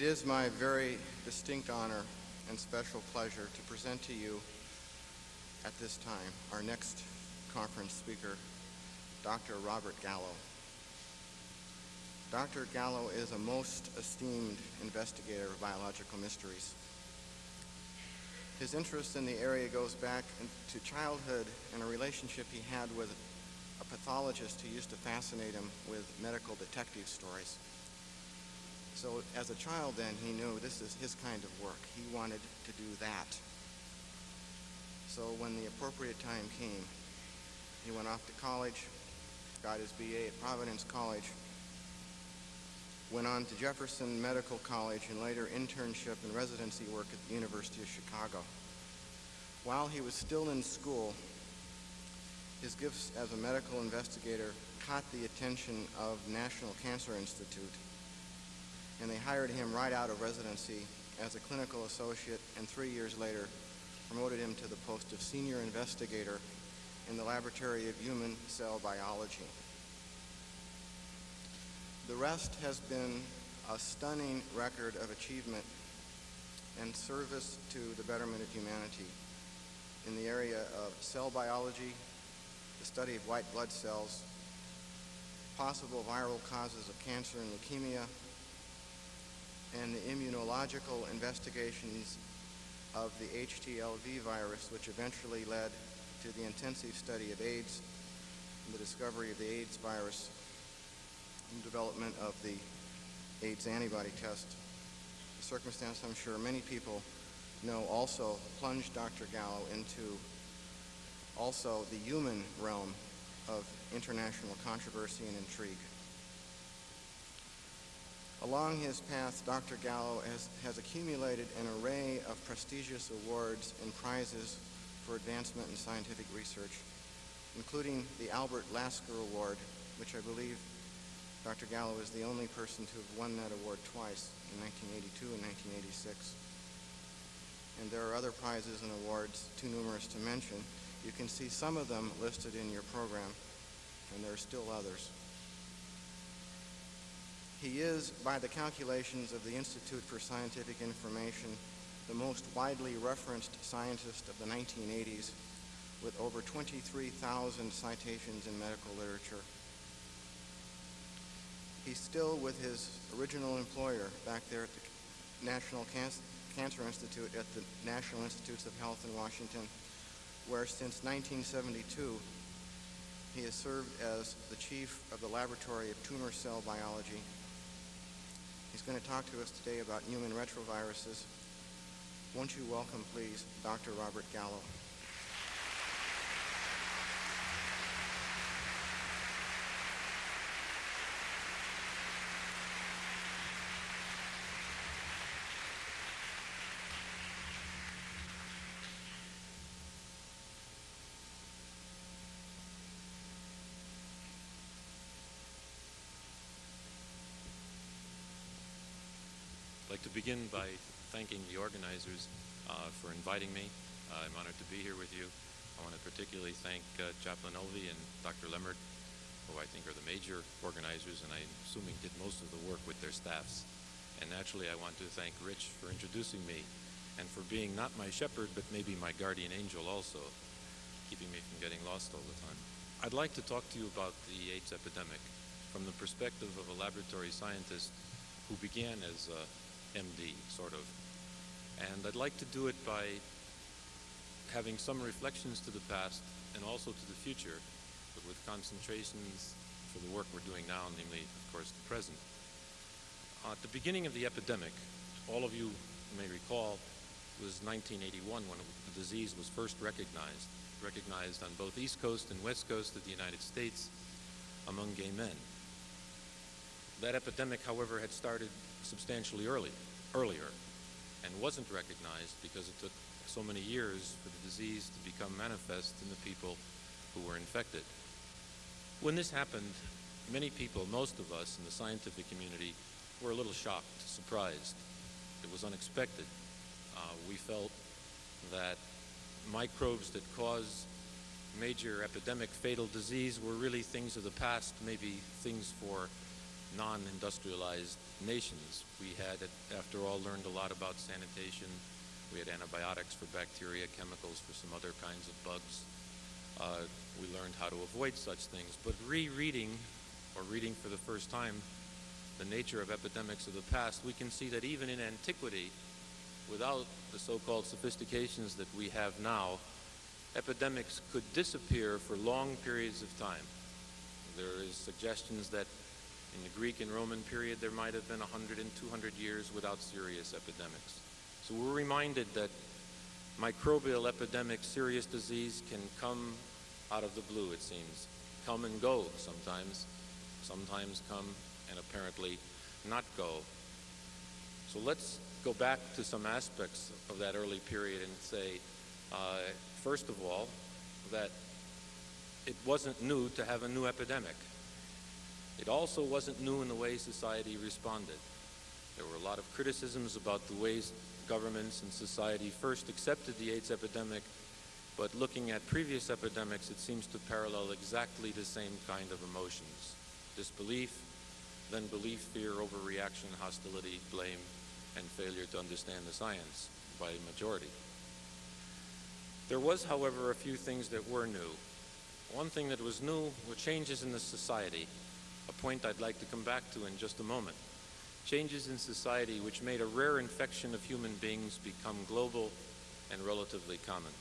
It is my very distinct honor and special pleasure to present to you at this time our next conference speaker, Dr. Robert Gallo. Dr. Gallo is a most esteemed investigator of biological mysteries. His interest in the area goes back to childhood and a relationship he had with a pathologist who used to fascinate him with medical detective stories. So as a child then, he knew this is his kind of work. He wanted to do that. So when the appropriate time came, he went off to college, got his BA at Providence College, went on to Jefferson Medical College and later internship and residency work at the University of Chicago. While he was still in school, his gifts as a medical investigator caught the attention of National Cancer Institute and they hired him right out of residency as a clinical associate and three years later promoted him to the post of senior investigator in the Laboratory of Human Cell Biology. The rest has been a stunning record of achievement and service to the betterment of humanity in the area of cell biology, the study of white blood cells, possible viral causes of cancer and leukemia, and the immunological investigations of the HTLV virus, which eventually led to the intensive study of AIDS and the discovery of the AIDS virus and development of the AIDS antibody test. A circumstance I'm sure many people know also plunged Dr. Gallo into also the human realm of international controversy and intrigue. Along his path, Dr. Gallo has, has accumulated an array of prestigious awards and prizes for advancement in scientific research, including the Albert Lasker Award, which I believe Dr. Gallo is the only person to have won that award twice, in 1982 and 1986. And there are other prizes and awards, too numerous to mention. You can see some of them listed in your program, and there are still others. He is, by the calculations of the Institute for Scientific Information, the most widely referenced scientist of the 1980s with over 23,000 citations in medical literature. He's still with his original employer back there at the National Can Cancer Institute at the National Institutes of Health in Washington, where since 1972 he has served as the chief of the Laboratory of Tumor Cell Biology He's going to talk to us today about human retroviruses. Won't you welcome, please, Dr. Robert Gallo. Begin by thanking the organizers uh, for inviting me. Uh, I'm honored to be here with you. I want to particularly thank uh, Chaplain Elvey and Dr. Lemmert, who I think are the major organizers and I'm assuming did most of the work with their staffs. And naturally, I want to thank Rich for introducing me and for being not my shepherd, but maybe my guardian angel also, keeping me from getting lost all the time. I'd like to talk to you about the AIDS epidemic from the perspective of a laboratory scientist who began as a MD, sort of. And I'd like to do it by having some reflections to the past and also to the future, but with concentrations for the work we're doing now, namely, of course, the present. Uh, at the beginning of the epidemic, all of you may recall, was 1981 when the disease was first recognized, recognized on both East Coast and West Coast of the United States among gay men. That epidemic, however, had started substantially early, earlier and wasn't recognized because it took so many years for the disease to become manifest in the people who were infected. When this happened, many people, most of us in the scientific community, were a little shocked, surprised. It was unexpected. Uh, we felt that microbes that cause major epidemic fatal disease were really things of the past, maybe things for non-industrialized nations. We had, after all, learned a lot about sanitation. We had antibiotics for bacteria, chemicals for some other kinds of bugs. Uh, we learned how to avoid such things. But rereading, or reading for the first time, the nature of epidemics of the past, we can see that even in antiquity, without the so-called sophistications that we have now, epidemics could disappear for long periods of time. There is suggestions that in the Greek and Roman period there might have been 100 and 200 years without serious epidemics. So we're reminded that microbial epidemic, serious disease can come out of the blue, it seems. Come and go sometimes, sometimes come and apparently not go. So let's go back to some aspects of that early period and say, uh, first of all, that it wasn't new to have a new epidemic. It also wasn't new in the way society responded. There were a lot of criticisms about the ways governments and society first accepted the AIDS epidemic, but looking at previous epidemics, it seems to parallel exactly the same kind of emotions. Disbelief, then belief, fear, overreaction, hostility, blame, and failure to understand the science by majority. There was, however, a few things that were new. One thing that was new were changes in the society, a point I'd like to come back to in just a moment. Changes in society which made a rare infection of human beings become global and relatively common.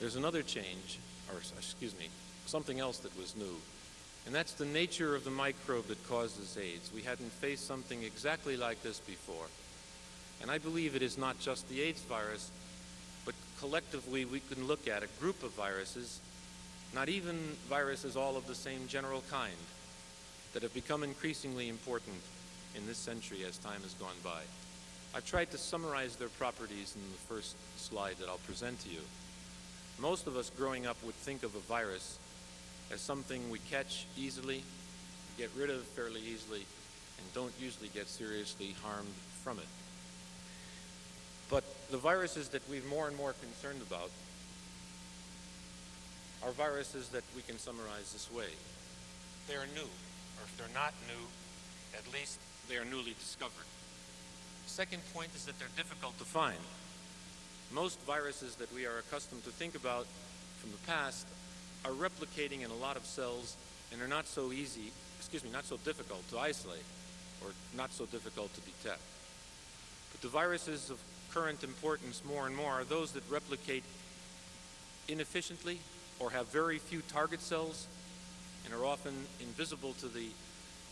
There's another change, or excuse me, something else that was new, and that's the nature of the microbe that causes AIDS. We hadn't faced something exactly like this before. And I believe it is not just the AIDS virus, but collectively we can look at a group of viruses, not even viruses all of the same general kind, that have become increasingly important in this century as time has gone by. I've tried to summarize their properties in the first slide that I'll present to you. Most of us growing up would think of a virus as something we catch easily, get rid of fairly easily, and don't usually get seriously harmed from it. But the viruses that we're more and more concerned about are viruses that we can summarize this way. They are new, if they're not new, at least they are newly discovered. Second point is that they're difficult to find. Most viruses that we are accustomed to think about from the past are replicating in a lot of cells and are not so easy, excuse me, not so difficult to isolate or not so difficult to detect. But the viruses of current importance more and more are those that replicate inefficiently or have very few target cells and are often invisible to the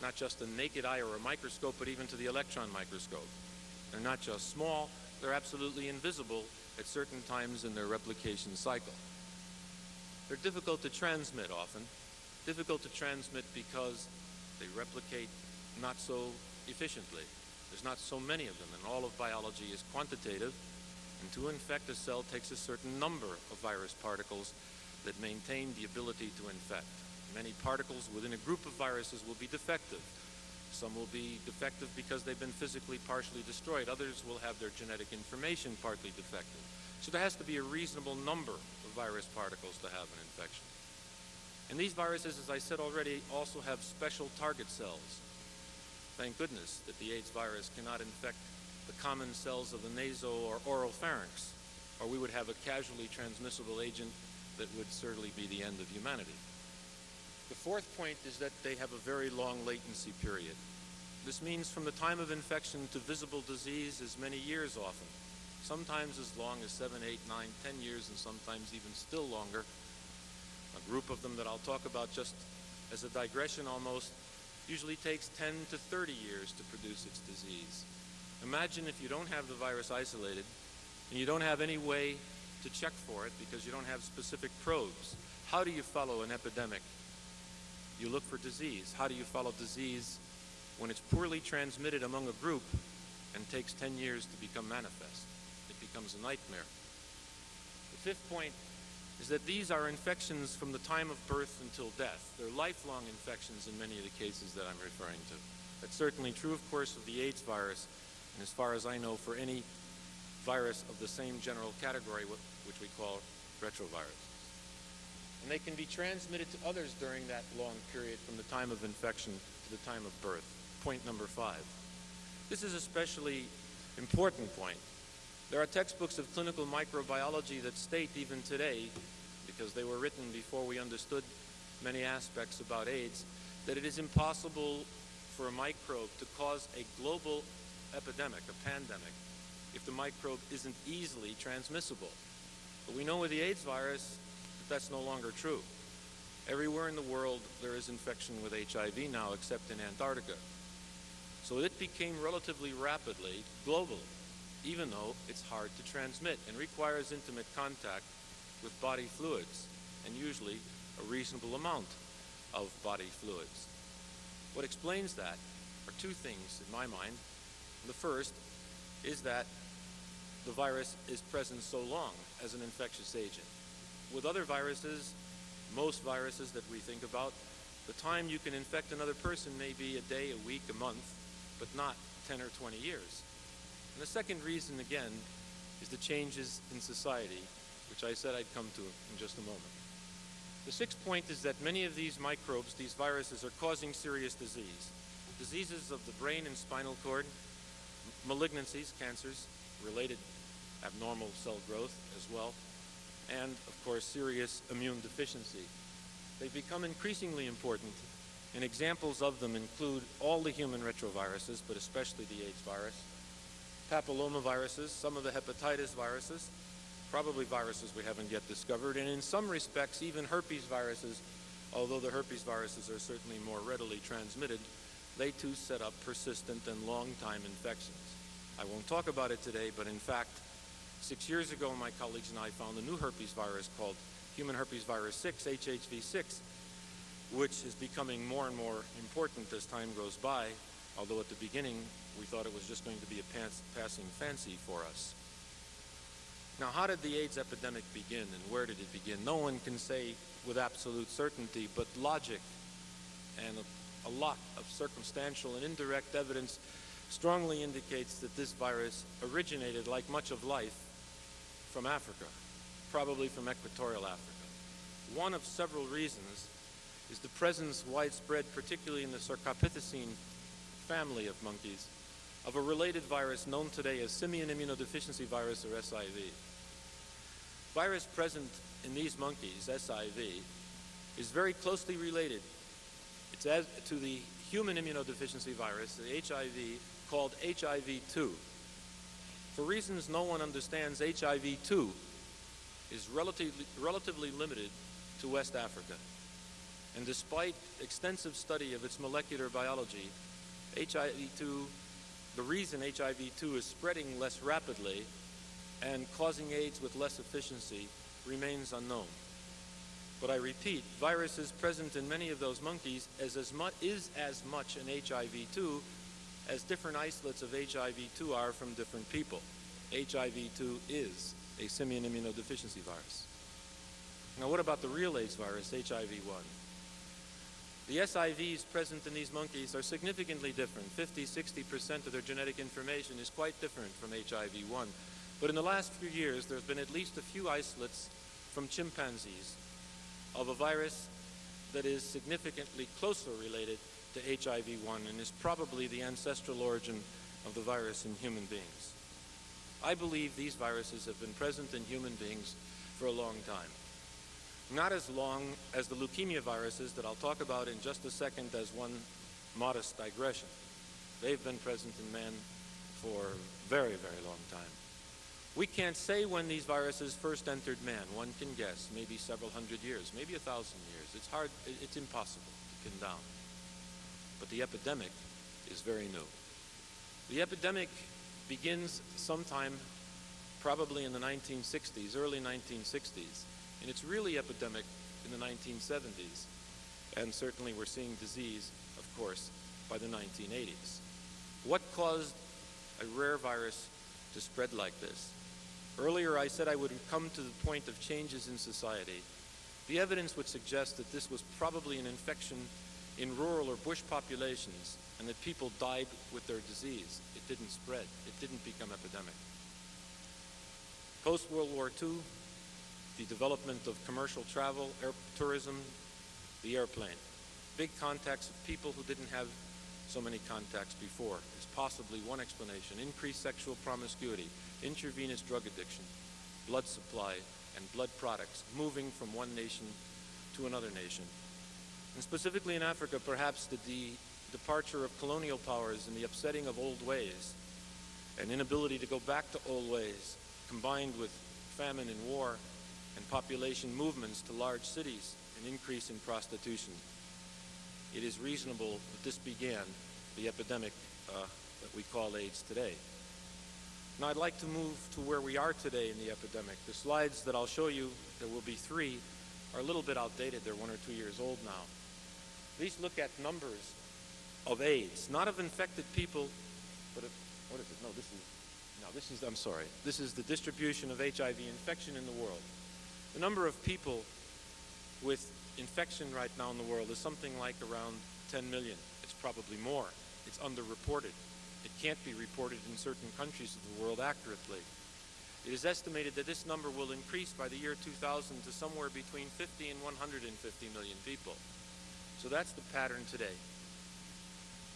not just the naked eye or a microscope, but even to the electron microscope. They're not just small, they're absolutely invisible at certain times in their replication cycle. They're difficult to transmit often, difficult to transmit because they replicate not so efficiently. There's not so many of them, and all of biology is quantitative, and to infect a cell takes a certain number of virus particles that maintain the ability to infect. Many particles within a group of viruses will be defective. Some will be defective because they've been physically partially destroyed. Others will have their genetic information partly defective. So there has to be a reasonable number of virus particles to have an infection. And these viruses, as I said already, also have special target cells. Thank goodness that the AIDS virus cannot infect the common cells of the nasal or oral pharynx, or we would have a casually transmissible agent that would certainly be the end of humanity. The fourth point is that they have a very long latency period. This means from the time of infection to visible disease is many years often, sometimes as long as seven, eight, nine, ten years, and sometimes even still longer. A group of them that I'll talk about just as a digression almost usually takes 10 to 30 years to produce its disease. Imagine if you don't have the virus isolated and you don't have any way to check for it because you don't have specific probes. How do you follow an epidemic you look for disease. How do you follow disease when it's poorly transmitted among a group and takes 10 years to become manifest? It becomes a nightmare. The fifth point is that these are infections from the time of birth until death. They're lifelong infections in many of the cases that I'm referring to. That's certainly true, of course, of the AIDS virus, and as far as I know, for any virus of the same general category, which we call retrovirus. And they can be transmitted to others during that long period from the time of infection to the time of birth. Point number five. This is especially important point. There are textbooks of clinical microbiology that state even today, because they were written before we understood many aspects about AIDS, that it is impossible for a microbe to cause a global epidemic, a pandemic, if the microbe isn't easily transmissible. But we know with the AIDS virus that's no longer true. Everywhere in the world there is infection with HIV now except in Antarctica. So it became relatively rapidly global, even though it's hard to transmit and requires intimate contact with body fluids, and usually a reasonable amount of body fluids. What explains that are two things in my mind. The first is that the virus is present so long as an infectious agent. With other viruses, most viruses that we think about, the time you can infect another person may be a day, a week, a month, but not 10 or 20 years. And the second reason, again, is the changes in society, which I said I'd come to in just a moment. The sixth point is that many of these microbes, these viruses, are causing serious disease. Diseases of the brain and spinal cord, malignancies, cancers, related abnormal cell growth as well, and of course serious immune deficiency. They've become increasingly important, and examples of them include all the human retroviruses, but especially the AIDS virus, papillomaviruses, some of the hepatitis viruses, probably viruses we haven't yet discovered, and in some respects even herpes viruses, although the herpes viruses are certainly more readily transmitted, they too set up persistent and long-time infections. I won't talk about it today, but in fact, six years ago my colleagues and I found a new herpes virus called human herpes virus 6, HHV6, which is becoming more and more important as time goes by, although at the beginning we thought it was just going to be a passing fancy for us. Now, how did the AIDS epidemic begin and where did it begin? No one can say with absolute certainty, but logic and a, a lot of circumstantial and indirect evidence strongly indicates that this virus originated, like much of life, from Africa, probably from equatorial Africa. One of several reasons is the presence widespread, particularly in the Cercopithecine family of monkeys, of a related virus known today as simian immunodeficiency virus or SIV. Virus present in these monkeys, SIV, is very closely related it's as, to the human immunodeficiency virus, the HIV, called HIV-2. For reasons no one understands, HIV-2 is relatively, relatively limited to West Africa. And despite extensive study of its molecular biology, HIV-2 the reason HIV-2 is spreading less rapidly and causing AIDS with less efficiency remains unknown. But I repeat, viruses present in many of those monkeys is as, mu is as much an HIV-2 as different isolates of HIV-2 are from different people. HIV-2 is a simian immunodeficiency virus. Now what about the real AIDS virus, HIV-1? The SIVs present in these monkeys are significantly different. 50, 60% of their genetic information is quite different from HIV-1. But in the last few years, there's been at least a few isolates from chimpanzees of a virus that is significantly closer related to HIV-1 and is probably the ancestral origin of the virus in human beings. I believe these viruses have been present in human beings for a long time not as long as the leukemia viruses that I'll talk about in just a second as one modest digression. They've been present in man for a very, very long time. We can't say when these viruses first entered man. One can guess, maybe several hundred years, maybe a thousand years. It's hard, it's impossible to pin down. But the epidemic is very new. The epidemic begins sometime probably in the 1960s, early 1960s, and it's really epidemic in the 1970s. And certainly we're seeing disease, of course, by the 1980s. What caused a rare virus to spread like this? Earlier I said I would come to the point of changes in society. The evidence would suggest that this was probably an infection in rural or bush populations and that people died with their disease. It didn't spread. It didn't become epidemic. Post-World War II, the development of commercial travel, air tourism, the airplane. Big contacts of people who didn't have so many contacts before is possibly one explanation. Increased sexual promiscuity, intravenous drug addiction, blood supply, and blood products moving from one nation to another nation. And specifically in Africa, perhaps the de departure of colonial powers and the upsetting of old ways, an inability to go back to old ways, combined with famine and war and population movements to large cities, an increase in prostitution. It is reasonable that this began the epidemic uh, that we call AIDS today. Now I'd like to move to where we are today in the epidemic. The slides that I'll show you, there will be three, are a little bit outdated. They're one or two years old now. These look at numbers of AIDS, not of infected people, but of, what is it? No, this is, no, this is, I'm sorry. This is the distribution of HIV infection in the world. The number of people with infection right now in the world is something like around 10 million. It's probably more. It's underreported. It can't be reported in certain countries of the world accurately. It is estimated that this number will increase by the year 2000 to somewhere between 50 and 150 million people. So that's the pattern today.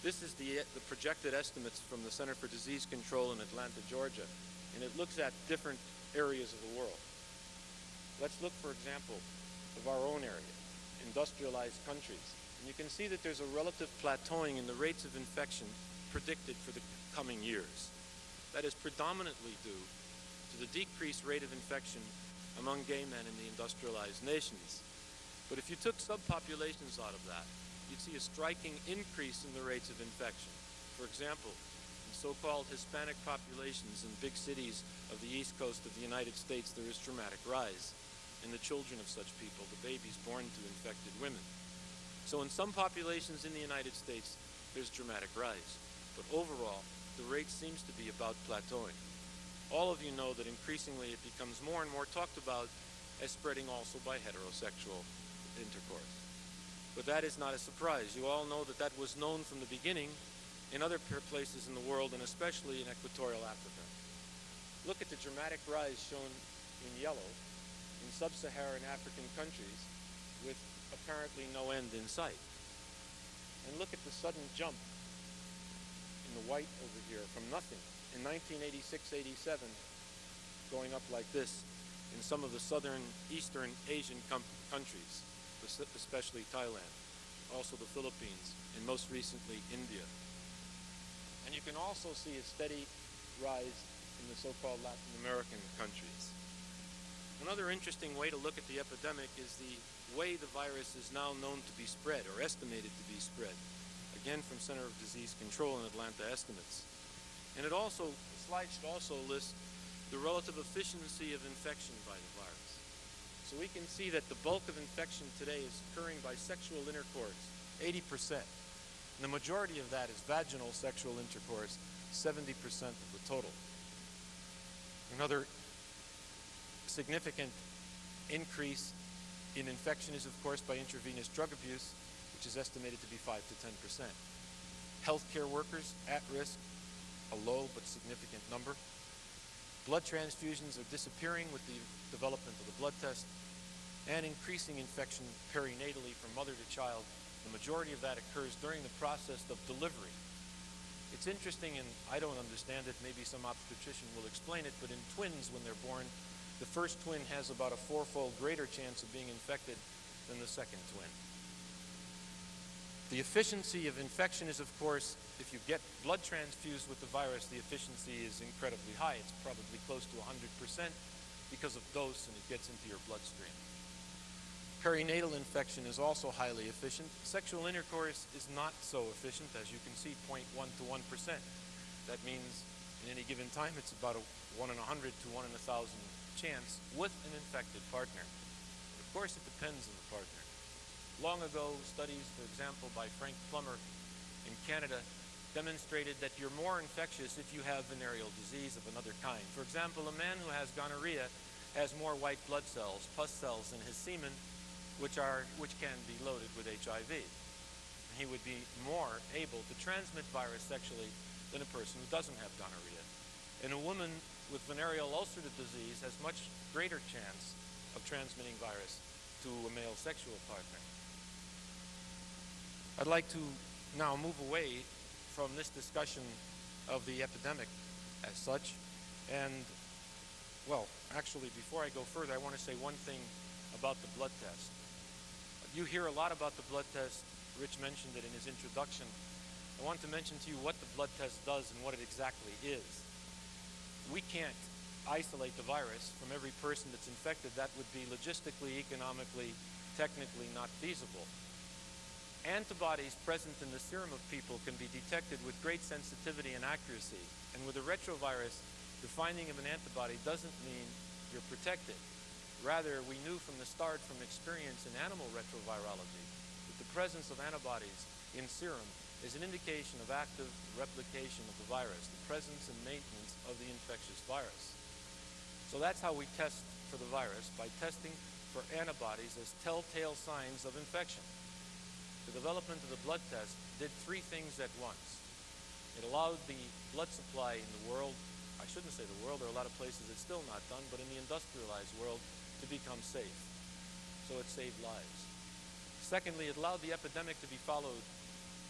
This is the, the projected estimates from the Center for Disease Control in Atlanta, Georgia, and it looks at different areas of the world. Let's look, for example, of our own area, industrialized countries. And you can see that there's a relative plateauing in the rates of infection predicted for the coming years. That is predominantly due to the decreased rate of infection among gay men in the industrialized nations. But if you took subpopulations out of that, you'd see a striking increase in the rates of infection. For example, in so-called Hispanic populations in big cities of the east coast of the United States, there is dramatic rise in the children of such people, the babies born to infected women. So in some populations in the United States, there's dramatic rise. But overall, the rate seems to be about plateauing. All of you know that increasingly it becomes more and more talked about as spreading also by heterosexual intercourse. But that is not a surprise. You all know that that was known from the beginning in other places in the world and especially in equatorial Africa. Look at the dramatic rise shown in yellow in sub-Saharan African countries with apparently no end in sight. And look at the sudden jump in the white over here from nothing in 1986-87 going up like this in some of the southern eastern Asian countries especially Thailand, also the Philippines, and most recently India. And you can also see a steady rise in the so-called Latin American countries. Another interesting way to look at the epidemic is the way the virus is now known to be spread, or estimated to be spread. Again, from Center of Disease Control in Atlanta estimates. And it also, the slide should also list the relative efficiency of infection by the virus. So we can see that the bulk of infection today is occurring by sexual intercourse, 80%. And the majority of that is vaginal sexual intercourse, 70% of the total. Another significant increase in infection is, of course, by intravenous drug abuse, which is estimated to be 5 to 10%. Healthcare workers at risk, a low but significant number. Blood transfusions are disappearing with the development of the blood test and increasing infection perinatally from mother to child. The majority of that occurs during the process of delivery. It's interesting, and I don't understand it, maybe some obstetrician will explain it, but in twins, when they're born, the first twin has about a fourfold greater chance of being infected than the second twin. The efficiency of infection is, of course, if you get blood transfused with the virus, the efficiency is incredibly high. It's probably close to 100% because of dose and it gets into your bloodstream. Perinatal infection is also highly efficient. Sexual intercourse is not so efficient, as you can see, 0.1 to 1%. That means in any given time it's about a 1 in 100 to 1 in a 1,000 chance with an infected partner. Of course, it depends on the partner. Long ago, studies, for example, by Frank Plummer in Canada demonstrated that you're more infectious if you have venereal disease of another kind. For example, a man who has gonorrhea has more white blood cells, pus cells in his semen, which, are, which can be loaded with HIV. He would be more able to transmit virus sexually than a person who doesn't have gonorrhea. And a woman with venereal ulcerative disease has much greater chance of transmitting virus to a male sexual partner. I'd like to now move away from this discussion of the epidemic as such and well, actually, before I go further, I want to say one thing about the blood test. You hear a lot about the blood test. Rich mentioned it in his introduction. I want to mention to you what the blood test does and what it exactly is. We can't isolate the virus from every person that's infected. That would be logistically, economically, technically not feasible. Antibodies present in the serum of people can be detected with great sensitivity and accuracy. And with a retrovirus, the finding of an antibody doesn't mean you're protected. Rather, we knew from the start from experience in animal retrovirology that the presence of antibodies in serum is an indication of active replication of the virus, the presence and maintenance of the infectious virus. So that's how we test for the virus, by testing for antibodies as telltale signs of infection. The development of the blood test did three things at once. It allowed the blood supply in the world I shouldn't say the world, there are a lot of places it's still not done, but in the industrialized world to become safe. So it saved lives. Secondly, it allowed the epidemic to be followed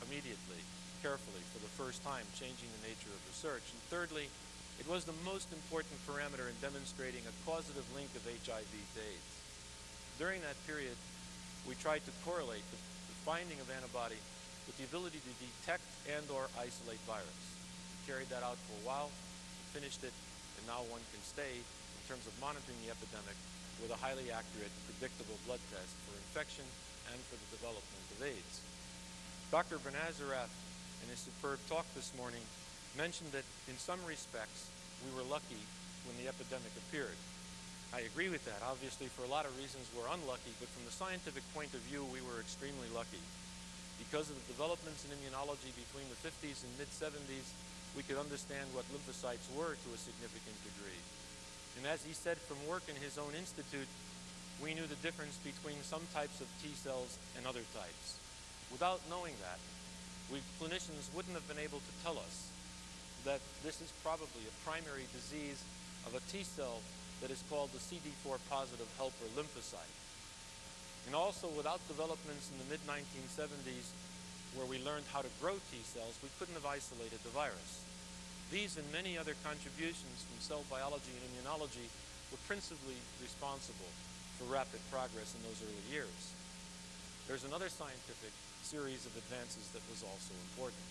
immediately, carefully, for the first time, changing the nature of research. And thirdly, it was the most important parameter in demonstrating a causative link of HIV to AIDS. During that period, we tried to correlate the, the finding of antibody with the ability to detect and or isolate virus. We carried that out for a while, finished it, and now one can stay in terms of monitoring the epidemic with a highly accurate, predictable blood test for infection and for the development of AIDS. Dr. Benacerraf, in his superb talk this morning, mentioned that in some respects we were lucky when the epidemic appeared. I agree with that. Obviously, for a lot of reasons, we're unlucky, but from the scientific point of view, we were extremely lucky. Because of the developments in immunology between the 50s and mid 70s, we could understand what lymphocytes were to a significant degree. And as he said from work in his own institute, we knew the difference between some types of T cells and other types. Without knowing that, we clinicians wouldn't have been able to tell us that this is probably a primary disease of a T cell that is called the CD4 positive helper lymphocyte. And also without developments in the mid 1970s where we learned how to grow T cells, we couldn't have isolated the virus. These and many other contributions from cell biology and immunology were principally responsible for rapid progress in those early years. There's another scientific series of advances that was also important.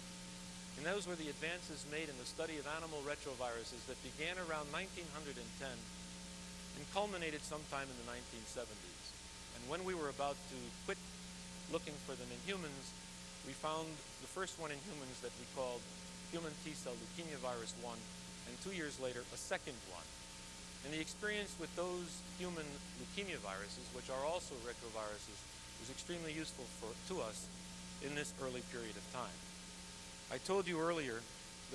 And those were the advances made in the study of animal retroviruses that began around 1910 and culminated sometime in the 1970s. And when we were about to quit looking for them in humans, we found the first one in humans that we called human T-cell leukemia virus 1, and two years later, a second one. And the experience with those human leukemia viruses, which are also retroviruses, was extremely useful for, to us in this early period of time. I told you earlier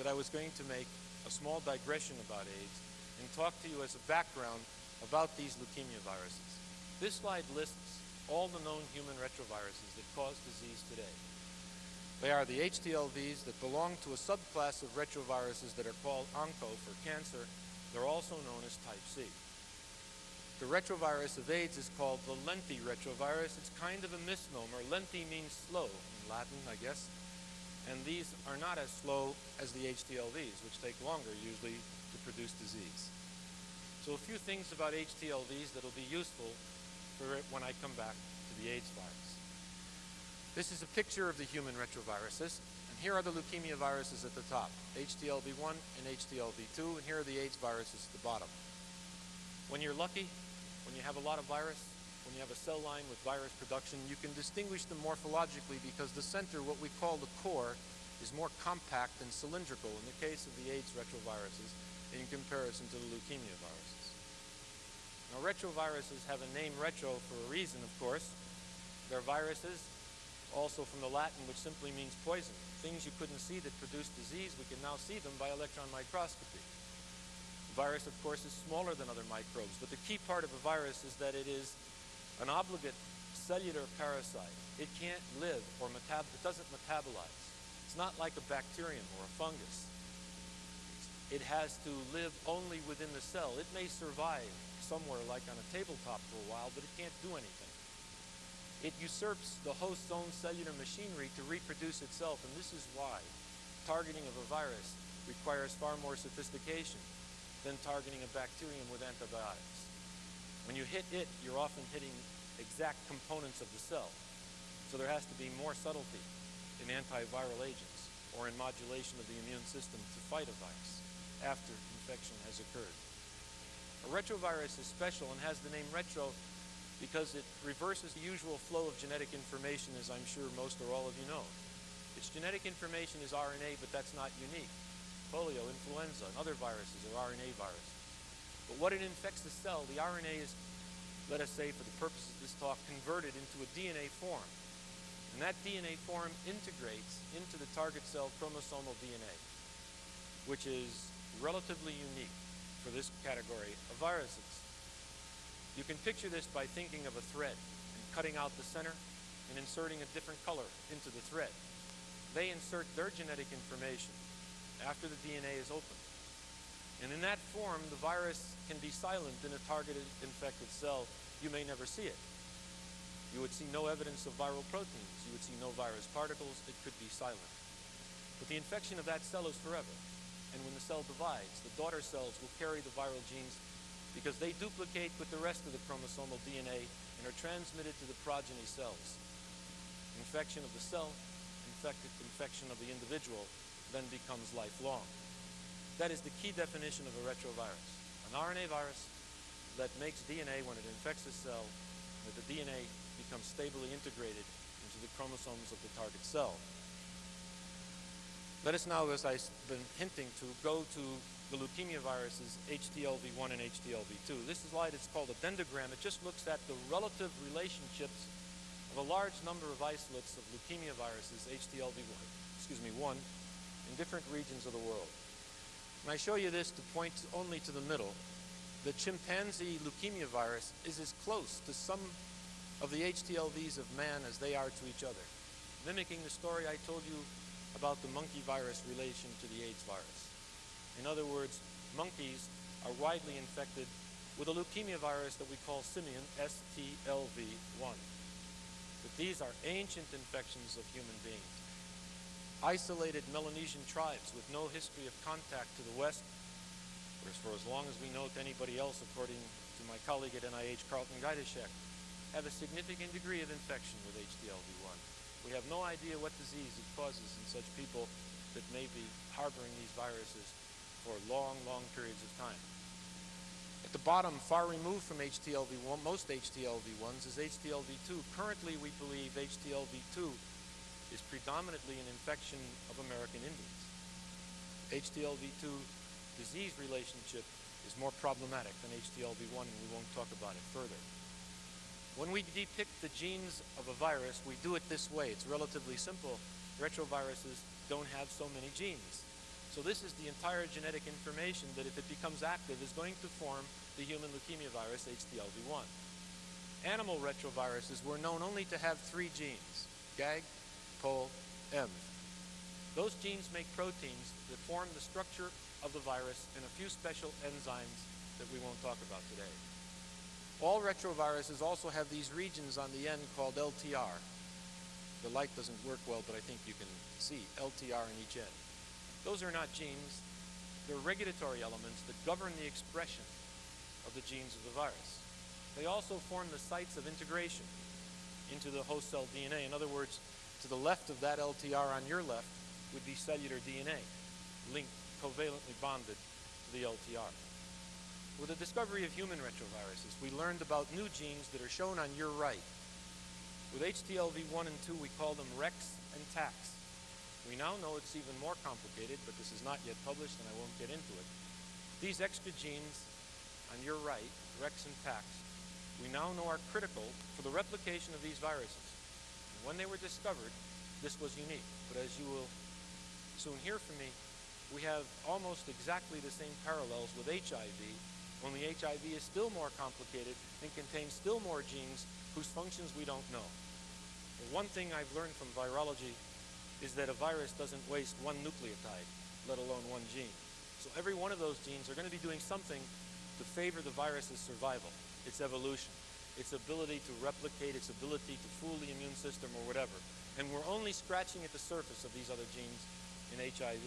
that I was going to make a small digression about AIDS and talk to you as a background about these leukemia viruses. This slide lists all the known human retroviruses that cause disease today. They are the HTLVs that belong to a subclass of retroviruses that are called ONCO for cancer. They're also known as type C. The retrovirus of AIDS is called the lenti retrovirus. It's kind of a misnomer. Lenti means slow in Latin, I guess. And these are not as slow as the HTLVs, which take longer usually to produce disease. So a few things about HTLVs that'll be useful for when I come back to the AIDS virus. This is a picture of the human retroviruses, here are the leukemia viruses at the top, HTLV1 and HTLV2, and here are the AIDS viruses at the bottom. When you're lucky, when you have a lot of virus, when you have a cell line with virus production, you can distinguish them morphologically because the center, what we call the core, is more compact and cylindrical in the case of the AIDS retroviruses in comparison to the leukemia viruses. Now retroviruses have a name retro for a reason, of course. They're viruses also from the Latin, which simply means poison. Things you couldn't see that produce disease, we can now see them by electron microscopy. The virus, of course, is smaller than other microbes, but the key part of a virus is that it is an obligate cellular parasite. It can't live or metab it doesn't metabolize. It's not like a bacterium or a fungus. it has to live only within the cell. It may survive somewhere like on a tabletop for a while, but it can't do anything. It usurps the host's own cellular machinery to reproduce itself, and this is why targeting of a virus requires far more sophistication than targeting a bacterium with antibiotics. When you hit it, you're often hitting exact components of the cell. So there has to be more subtlety in antiviral agents or in modulation of the immune system to fight a virus after infection has occurred. A retrovirus is special and has the name retro because it reverses the usual flow of genetic information, as I'm sure most or all of you know. Its genetic information is RNA, but that's not unique. Polio, influenza, and other viruses are RNA viruses. But what it infects the cell, the RNA is, let us say for the purposes of this talk, converted into a DNA form. And that DNA form integrates into the target cell chromosomal DNA, which is relatively unique for this category of viruses. You can picture this by thinking of a thread and cutting out the center and inserting a different color into the thread. They insert their genetic information after the DNA is opened. And in that form, the virus can be silent in a targeted infected cell. You may never see it. You would see no evidence of viral proteins. You would see no virus particles. It could be silent. But the infection of that cell is forever. And when the cell divides, the daughter cells will carry the viral genes because they duplicate with the rest of the chromosomal DNA and are transmitted to the progeny cells. Infection of the cell, infected infection of the individual, then becomes lifelong. That is the key definition of a retrovirus. An RNA virus that makes DNA when it infects a cell, that the DNA becomes stably integrated into the chromosomes of the target cell. Let us now, as I've been hinting to, go to the leukemia viruses HTLV1 and HTLV2. This slide is called a dendrogram. It just looks at the relative relationships of a large number of isolates of leukemia viruses, HTLV1, excuse me, 1, in different regions of the world. And I show you this to point only to the middle. The chimpanzee leukemia virus is as close to some of the HTLVs of man as they are to each other, mimicking the story I told you about the monkey virus relation to the AIDS virus. In other words, monkeys are widely infected with a leukemia virus that we call simian, STLV1. But these are ancient infections of human beings. Isolated Melanesian tribes with no history of contact to the West, whereas for as long as we know to anybody else, according to my colleague at NIH, Carleton Gajdusek, have a significant degree of infection with HTLV1. We have no idea what disease it causes in such people that may be harboring these viruses for long, long periods of time. At the bottom, far removed from HTLV1, most HTLV1s, is HTLV2. Currently, we believe HTLV2 is predominantly an infection of American Indians. HTLV2 disease relationship is more problematic than HTLV1, and we won't talk about it further. When we depict the genes of a virus, we do it this way. It's relatively simple. Retroviruses don't have so many genes. So this is the entire genetic information that if it becomes active is going to form the human leukemia virus HTLV1. Animal retroviruses were known only to have three genes, GAG, POL, ENV. Those genes make proteins that form the structure of the virus and a few special enzymes that we won't talk about today. All retroviruses also have these regions on the end called LTR. The light doesn't work well, but I think you can see LTR in each end. Those are not genes. They're regulatory elements that govern the expression of the genes of the virus. They also form the sites of integration into the host cell DNA. In other words, to the left of that LTR on your left would be cellular DNA, linked, covalently bonded to the LTR. With the discovery of human retroviruses, we learned about new genes that are shown on your right. With HTLV1 and 2, we call them REX and TAX. We now know it's even more complicated, but this is not yet published and I won't get into it. These extra genes on your right, REX and TAX, we now know are critical for the replication of these viruses. And when they were discovered, this was unique. But as you will soon hear from me, we have almost exactly the same parallels with HIV only HIV is still more complicated and contains still more genes whose functions we don't know. One thing I've learned from virology is that a virus doesn't waste one nucleotide, let alone one gene. So every one of those genes are going to be doing something to favor the virus's survival, its evolution, its ability to replicate, its ability to fool the immune system or whatever. And we're only scratching at the surface of these other genes in HIV.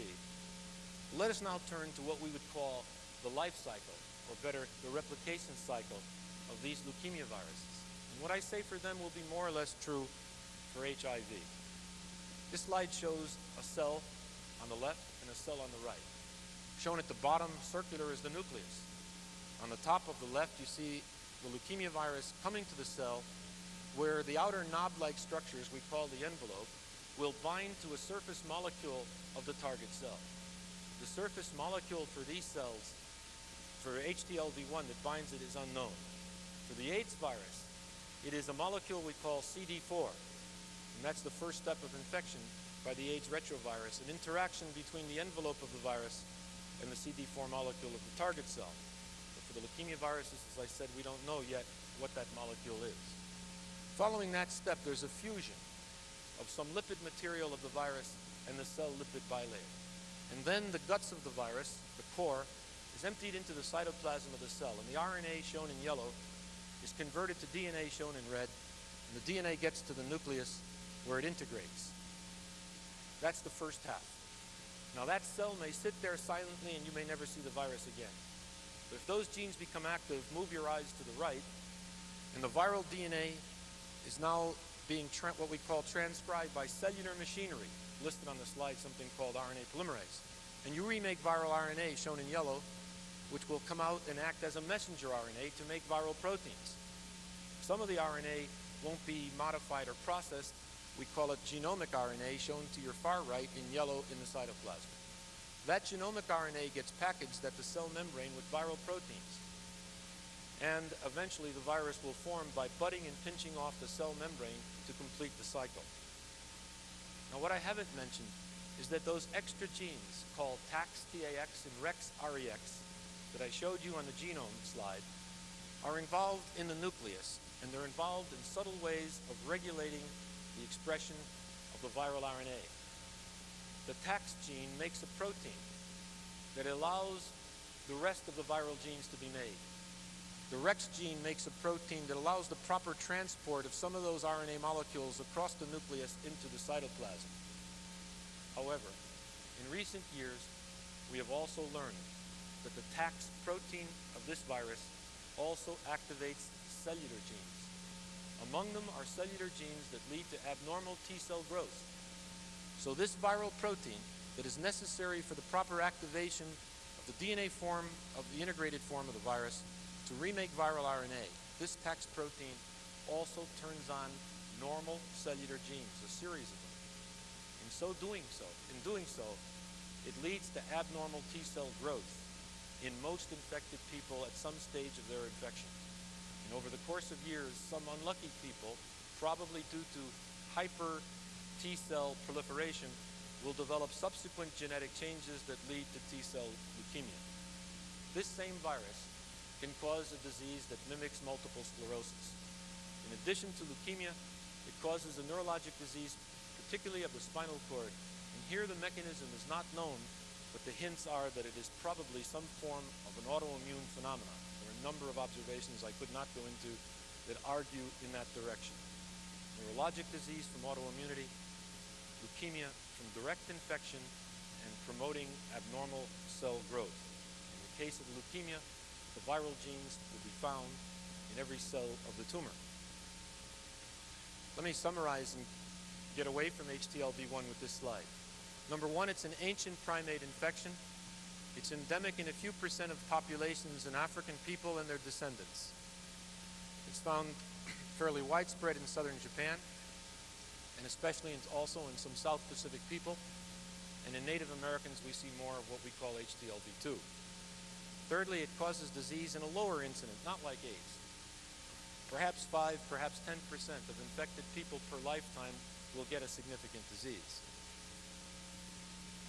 Let us now turn to what we would call the life cycle, or better, the replication cycle of these leukemia viruses. And what I say for them will be more or less true for HIV. This slide shows a cell on the left and a cell on the right. Shown at the bottom circular is the nucleus. On the top of the left, you see the leukemia virus coming to the cell where the outer knob-like structures we call the envelope will bind to a surface molecule of the target cell. The surface molecule for these cells, for HTLV1 that binds it is unknown. For the AIDS virus, it is a molecule we call CD4, and that's the first step of infection by the AIDS retrovirus, an interaction between the envelope of the virus and the CD4 molecule of the target cell. But for the leukemia viruses, as I said, we don't know yet what that molecule is. Following that step, there's a fusion of some lipid material of the virus and the cell lipid bilayer. And then the guts of the virus, the core, is emptied into the cytoplasm of the cell. And the RNA shown in yellow is converted to DNA shown in red. And the DNA gets to the nucleus where it integrates. That's the first half. Now that cell may sit there silently and you may never see the virus again. But if those genes become active, move your eyes to the right, and the viral DNA is now being what we call transcribed by cellular machinery, listed on the slide something called RNA polymerase. And you remake viral RNA, shown in yellow, which will come out and act as a messenger RNA to make viral proteins. Some of the RNA won't be modified or processed. We call it genomic RNA, shown to your far right in yellow in the cytoplasm. That genomic RNA gets packaged at the cell membrane with viral proteins. And eventually the virus will form by budding and pinching off the cell membrane to complete the cycle. Now what I haven't mentioned is that those extra genes called TAX-TAX and REX-REX that I showed you on the genome slide are involved in the nucleus and they're involved in subtle ways of regulating the expression of the viral RNA. The TAX gene makes a protein that allows the rest of the viral genes to be made. The REX gene makes a protein that allows the proper transport of some of those RNA molecules across the nucleus into the cytoplasm. However, in recent years, we have also learned that the TAX protein of this virus also activates cellular genes. Among them are cellular genes that lead to abnormal T-cell growth. So this viral protein that is necessary for the proper activation of the DNA form of the integrated form of the virus to remake viral RNA, this TAX protein also turns on normal cellular genes, a series of them. In so doing so, in doing so, it leads to abnormal T-cell growth in most infected people at some stage of their infection. And over the course of years, some unlucky people, probably due to hyper T-cell proliferation, will develop subsequent genetic changes that lead to T-cell leukemia. This same virus can cause a disease that mimics multiple sclerosis. In addition to leukemia, it causes a neurologic disease, particularly of the spinal cord. And here the mechanism is not known, but the hints are that it is probably some form of an autoimmune phenomenon. Number of observations I could not go into that argue in that direction. Neurologic disease from autoimmunity, leukemia from direct infection, and promoting abnormal cell growth. In the case of leukemia, the viral genes will be found in every cell of the tumor. Let me summarize and get away from HTLV1 with this slide. Number one, it's an ancient primate infection. It's endemic in a few percent of populations in African people and their descendants. It's found fairly widespread in southern Japan, and especially in, also in some South Pacific people. And in Native Americans, we see more of what we call HTLV2. Thirdly, it causes disease in a lower incident, not like AIDS. Perhaps 5, perhaps 10% of infected people per lifetime will get a significant disease.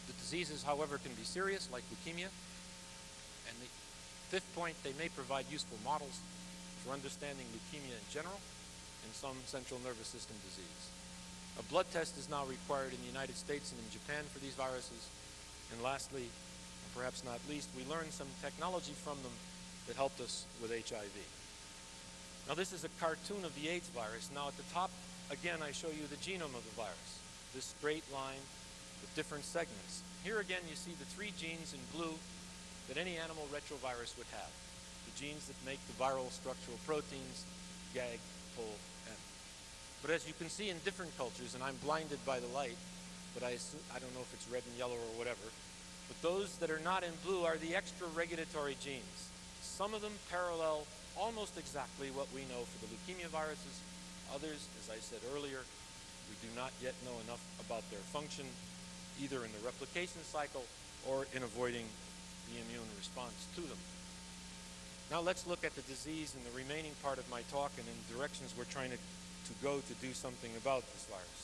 The diseases, however, can be serious, like leukemia. And the fifth point, they may provide useful models for understanding leukemia in general and some central nervous system disease. A blood test is now required in the United States and in Japan for these viruses. And lastly, and perhaps not least, we learned some technology from them that helped us with HIV. Now this is a cartoon of the AIDS virus. Now at the top, again, I show you the genome of the virus. This straight line with different segments. Here again, you see the three genes in blue that any animal retrovirus would have. The genes that make the viral structural proteins, GAG, POL, M. But as you can see in different cultures, and I'm blinded by the light, but I, I don't know if it's red and yellow or whatever, but those that are not in blue are the extra regulatory genes. Some of them parallel almost exactly what we know for the leukemia viruses. Others, as I said earlier, we do not yet know enough about their function, either in the replication cycle or in avoiding the immune response to them. Now let's look at the disease in the remaining part of my talk and in directions we're trying to, to go to do something about this virus.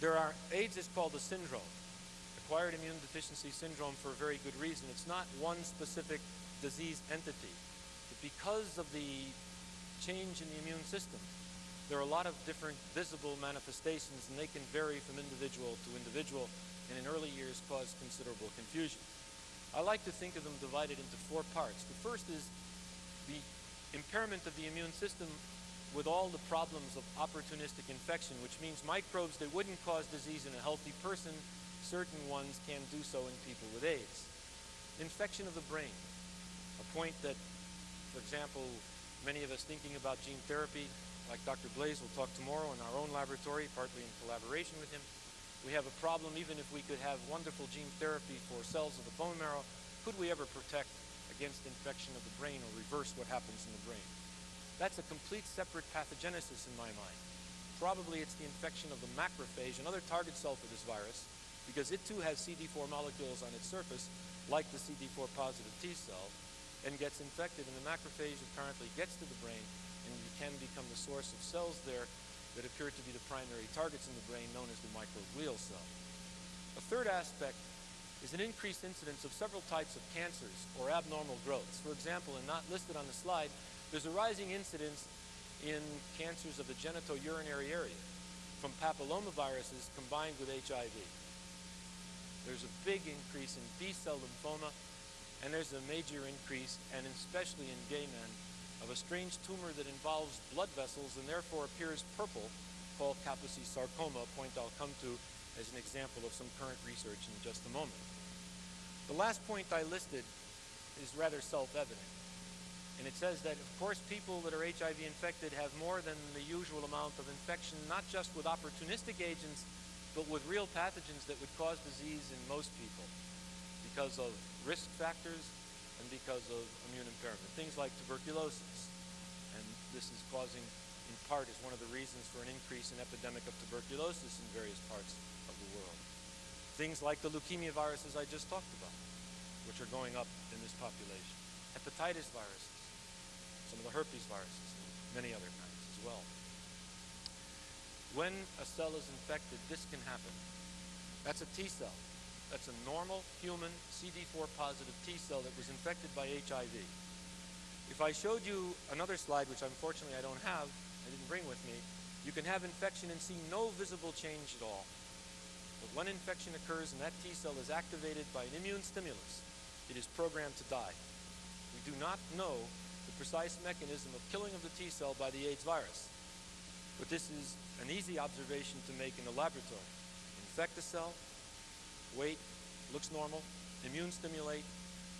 There are, AIDS is called a syndrome, acquired immune deficiency syndrome for a very good reason. It's not one specific disease entity. But because of the change in the immune system, there are a lot of different visible manifestations and they can vary from individual to individual and in early years cause considerable confusion. I like to think of them divided into four parts. The first is the impairment of the immune system with all the problems of opportunistic infection, which means microbes that wouldn't cause disease in a healthy person, certain ones can do so in people with AIDS. Infection of the brain, a point that, for example, many of us thinking about gene therapy, like Dr. Blaise will talk tomorrow in our own laboratory, partly in collaboration with him, we have a problem even if we could have wonderful gene therapy for cells of the bone marrow, could we ever protect against infection of the brain or reverse what happens in the brain? That's a complete separate pathogenesis in my mind. Probably it's the infection of the macrophage, another target cell for this virus, because it too has CD4 molecules on its surface, like the CD4 positive T cell, and gets infected, and the macrophage apparently gets to the brain can become the source of cells there that appear to be the primary targets in the brain known as the microglial cell. A third aspect is an increased incidence of several types of cancers or abnormal growths. For example, and not listed on the slide, there's a rising incidence in cancers of the genitourinary area from papillomaviruses combined with HIV. There's a big increase in B-cell lymphoma, and there's a major increase, and especially in gay men, of a strange tumor that involves blood vessels and therefore appears purple called Kaposi sarcoma, a point I'll come to as an example of some current research in just a moment. The last point I listed is rather self-evident. And it says that, of course, people that are HIV infected have more than the usual amount of infection, not just with opportunistic agents, but with real pathogens that would cause disease in most people because of risk factors and because of immune impairment. Things like tuberculosis. And this is causing, in part, is one of the reasons for an increase in epidemic of tuberculosis in various parts of the world. Things like the leukemia viruses I just talked about, which are going up in this population. Hepatitis viruses, some of the herpes viruses, many other kinds as well. When a cell is infected, this can happen. That's a T cell. That's a normal human CD4 positive T cell that was infected by HIV. If I showed you another slide, which unfortunately I don't have, I didn't bring with me, you can have infection and see no visible change at all. But when infection occurs and that T cell is activated by an immune stimulus, it is programmed to die. We do not know the precise mechanism of killing of the T cell by the AIDS virus. But this is an easy observation to make in the laboratory. Infect the cell, wait, looks normal, immune stimulate,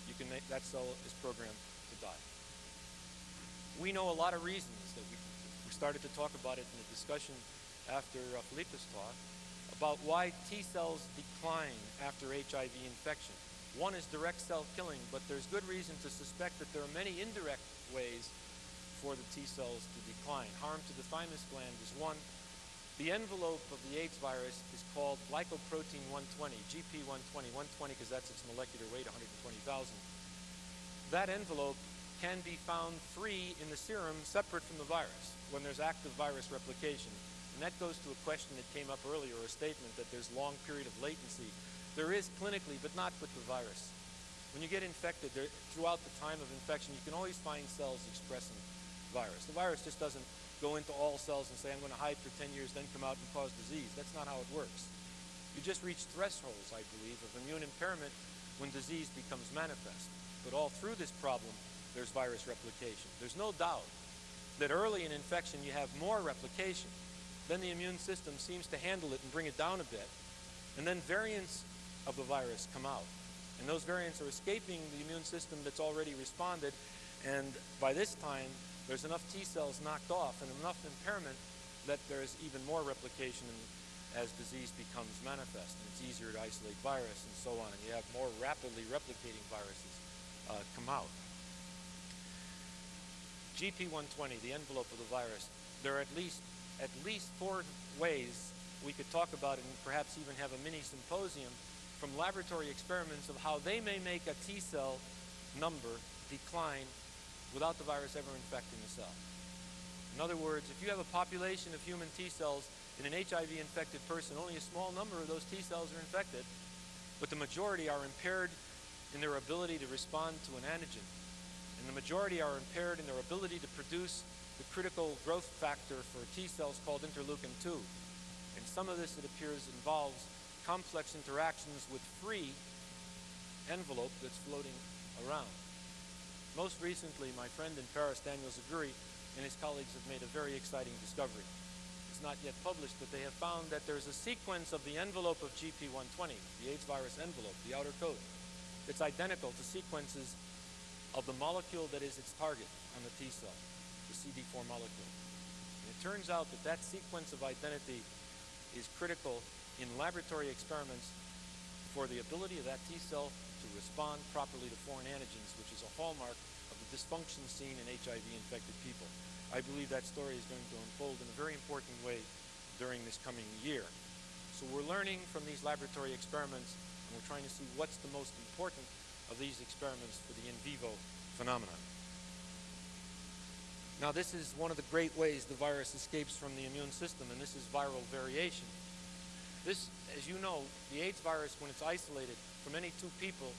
you can make that cell is programmed to die. We know a lot of reasons that we, we started to talk about it in the discussion after uh, Philippe's talk about why T cells decline after HIV infection. One is direct cell killing, but there's good reason to suspect that there are many indirect ways for the T cells to decline. Harm to the thymus gland is one, the envelope of the AIDS virus is called glycoprotein 120, GP120, 120 because that's its molecular weight, 120,000. That envelope can be found free in the serum separate from the virus when there's active virus replication. And that goes to a question that came up earlier, a statement that there's long period of latency. There is clinically, but not with the virus. When you get infected, there, throughout the time of infection, you can always find cells expressing virus. The virus just doesn't go into all cells and say, I'm going to hide for 10 years, then come out and cause disease. That's not how it works. You just reach thresholds, I believe, of immune impairment when disease becomes manifest. But all through this problem, there's virus replication. There's no doubt that early in infection you have more replication. Then the immune system seems to handle it and bring it down a bit. And then variants of the virus come out. And those variants are escaping the immune system that's already responded. And by this time, there's enough T cells knocked off and enough impairment that there's even more replication as disease becomes manifest. And it's easier to isolate virus and so on. And you have more rapidly replicating viruses uh, come out. GP120, the envelope of the virus, there are at least at least four ways we could talk about it and perhaps even have a mini symposium from laboratory experiments of how they may make a T cell number decline without the virus ever infecting the cell. In other words, if you have a population of human T cells in an HIV infected person, only a small number of those T cells are infected, but the majority are impaired in their ability to respond to an antigen and the majority are impaired in their ability to produce the critical growth factor for T cells called interleukin-2. And some of this, it appears, involves complex interactions with free envelope that's floating around. Most recently, my friend in Paris, Daniel Zaguri, and his colleagues have made a very exciting discovery. It's not yet published, but they have found that there's a sequence of the envelope of GP120, the AIDS virus envelope, the outer coat, that's identical to sequences of the molecule that is its target on the T cell, the CD4 molecule. And it turns out that that sequence of identity is critical in laboratory experiments for the ability of that T cell to respond properly to foreign antigens, which is a hallmark of the dysfunction seen in HIV-infected people. I believe that story is going to unfold in a very important way during this coming year. So we're learning from these laboratory experiments, and we're trying to see what's the most important of these experiments for the in vivo phenomenon. Now this is one of the great ways the virus escapes from the immune system, and this is viral variation. This, as you know, the AIDS virus, when it's isolated from any two people,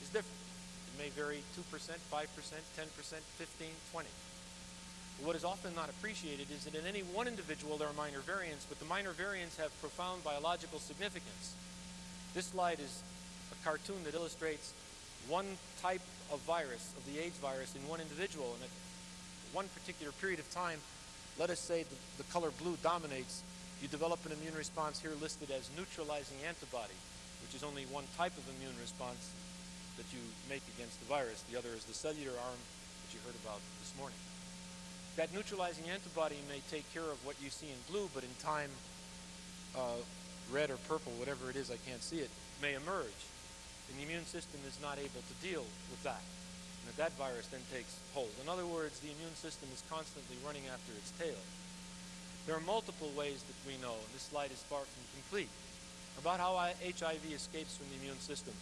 is different. It may vary 2%, 5%, 10%, 15, 20. But what is often not appreciated is that in any one individual there are minor variants, but the minor variants have profound biological significance. This slide is a cartoon that illustrates one type of virus, of the AIDS virus, in one individual. And at one particular period of time, let us say the, the color blue dominates, you develop an immune response here listed as neutralizing antibody, which is only one type of immune response that you make against the virus. The other is the cellular arm that you heard about this morning. That neutralizing antibody may take care of what you see in blue, but in time, uh, red or purple, whatever it is, I can't see it, may emerge and the immune system is not able to deal with that. And that, that virus then takes hold. In other words, the immune system is constantly running after its tail. There are multiple ways that we know, and this slide is far from complete, about how HIV escapes from the immune system.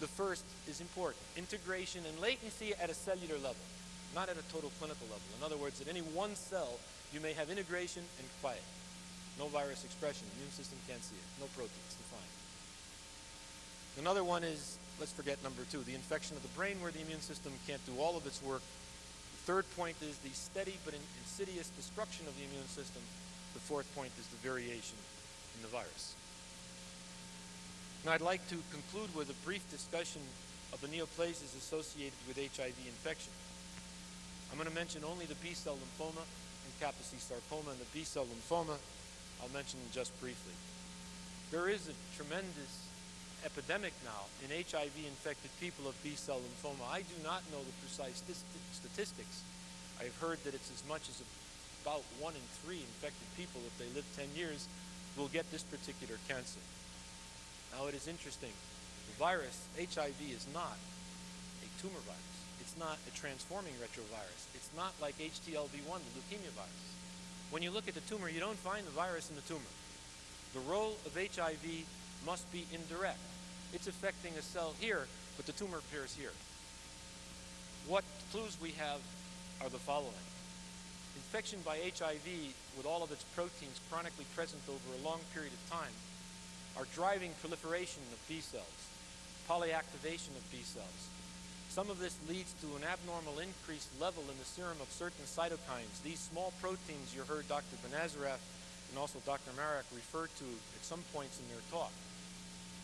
The first is important, integration and latency at a cellular level, not at a total clinical level. In other words, at any one cell, you may have integration and quiet. No virus expression, immune system can't see it, no proteins defined. Another one is, let's forget number two, the infection of the brain where the immune system can't do all of its work. The third point is the steady but insidious destruction of the immune system. The fourth point is the variation in the virus. Now I'd like to conclude with a brief discussion of the neoplasias associated with HIV infection. I'm going to mention only the B-cell lymphoma and Kaposi sarcoma and the B-cell lymphoma. I'll mention them just briefly. There is a tremendous epidemic now in HIV-infected people of B-cell lymphoma. I do not know the precise statistics. I've heard that it's as much as about one in three infected people, if they live 10 years, will get this particular cancer. Now it is interesting. The virus, HIV, is not a tumor virus. It's not a transforming retrovirus. It's not like HTLV-1, the leukemia virus. When you look at the tumor, you don't find the virus in the tumor. The role of HIV must be indirect. It's affecting a cell here, but the tumor appears here. What clues we have are the following. Infection by HIV, with all of its proteins chronically present over a long period of time, are driving proliferation of B cells, polyactivation of B cells. Some of this leads to an abnormal increased level in the serum of certain cytokines. These small proteins you heard Dr. Benazaraf and also Dr. Marak refer to at some points in their talk.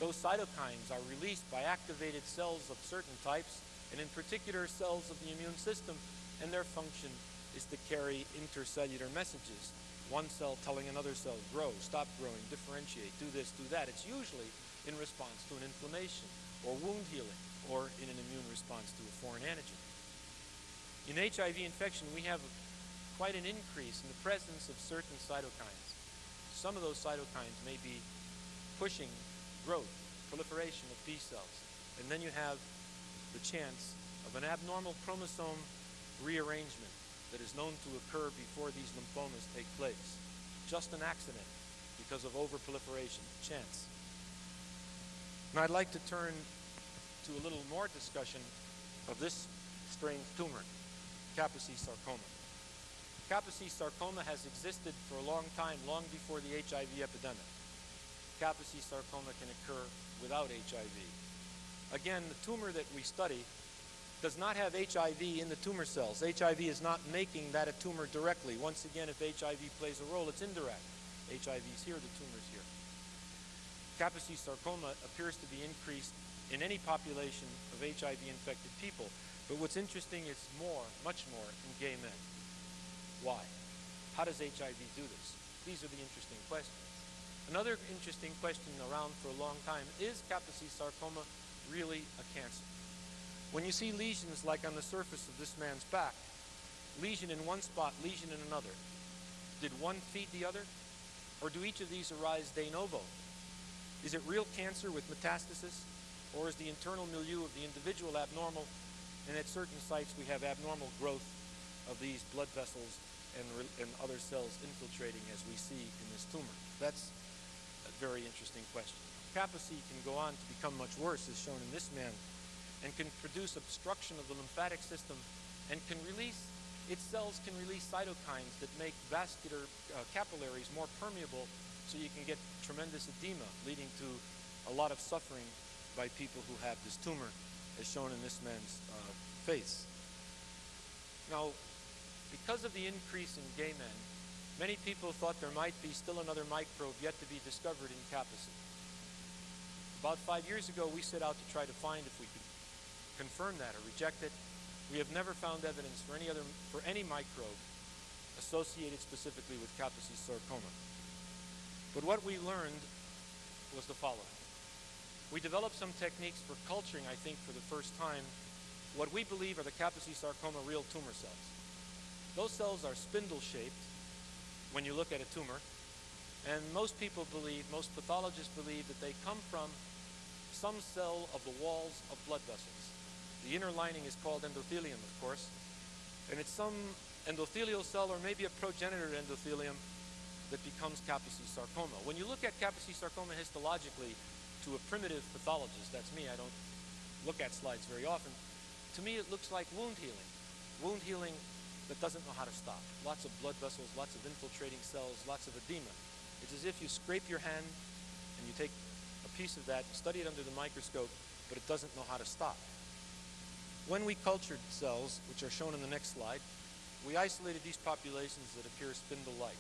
Those cytokines are released by activated cells of certain types, and in particular cells of the immune system, and their function is to carry intercellular messages. One cell telling another cell, grow, stop growing, differentiate, do this, do that. It's usually in response to an inflammation or wound healing or in an immune response to a foreign antigen. In HIV infection, we have quite an increase in the presence of certain cytokines. Some of those cytokines may be pushing growth, proliferation of B cells. And then you have the chance of an abnormal chromosome rearrangement that is known to occur before these lymphomas take place. Just an accident because of overproliferation, chance. Now I'd like to turn to a little more discussion of this strange tumor, Kaposi sarcoma. Kaposi sarcoma has existed for a long time, long before the HIV epidemic. Kaposi sarcoma can occur without HIV. Again, the tumor that we study does not have HIV in the tumor cells. HIV is not making that a tumor directly. Once again, if HIV plays a role, it's indirect. HIV is here, the tumor is here. Kaposi sarcoma appears to be increased in any population of HIV-infected people. But what's interesting is more, much more, in gay men. Why? How does HIV do this? These are the interesting questions. Another interesting question around for a long time, is Kaposi sarcoma really a cancer? When you see lesions like on the surface of this man's back, lesion in one spot, lesion in another, did one feed the other? Or do each of these arise de novo? Is it real cancer with metastasis? Or is the internal milieu of the individual abnormal and at certain sites we have abnormal growth of these blood vessels and, and other cells infiltrating as we see in this tumor? That's a very interesting question. Kaposi can go on to become much worse as shown in this man and can produce obstruction of the lymphatic system and can release, its cells can release cytokines that make vascular uh, capillaries more permeable so you can get tremendous edema leading to a lot of suffering by people who have this tumor as shown in this man's uh, face. Now, because of the increase in gay men, many people thought there might be still another microbe yet to be discovered in Kaposi. About five years ago, we set out to try to find if we could confirm that or reject it. We have never found evidence for any other for any microbe associated specifically with Kaposi sarcoma. But what we learned was the following. We developed some techniques for culturing, I think, for the first time, what we believe are the Kaposi sarcoma real tumor cells. Those cells are spindle-shaped when you look at a tumor, and most people believe, most pathologists believe that they come from some cell of the walls of blood vessels. The inner lining is called endothelium, of course, and it's some endothelial cell or maybe a progenitor endothelium that becomes Kaposi sarcoma. When you look at Kaposi sarcoma histologically to a primitive pathologist, that's me, I don't look at slides very often, to me it looks like wound healing. Wound healing that doesn't know how to stop. Lots of blood vessels, lots of infiltrating cells, lots of edema. It's as if you scrape your hand and you take a piece of that, study it under the microscope, but it doesn't know how to stop. When we cultured cells, which are shown in the next slide, we isolated these populations that appear spindle-like.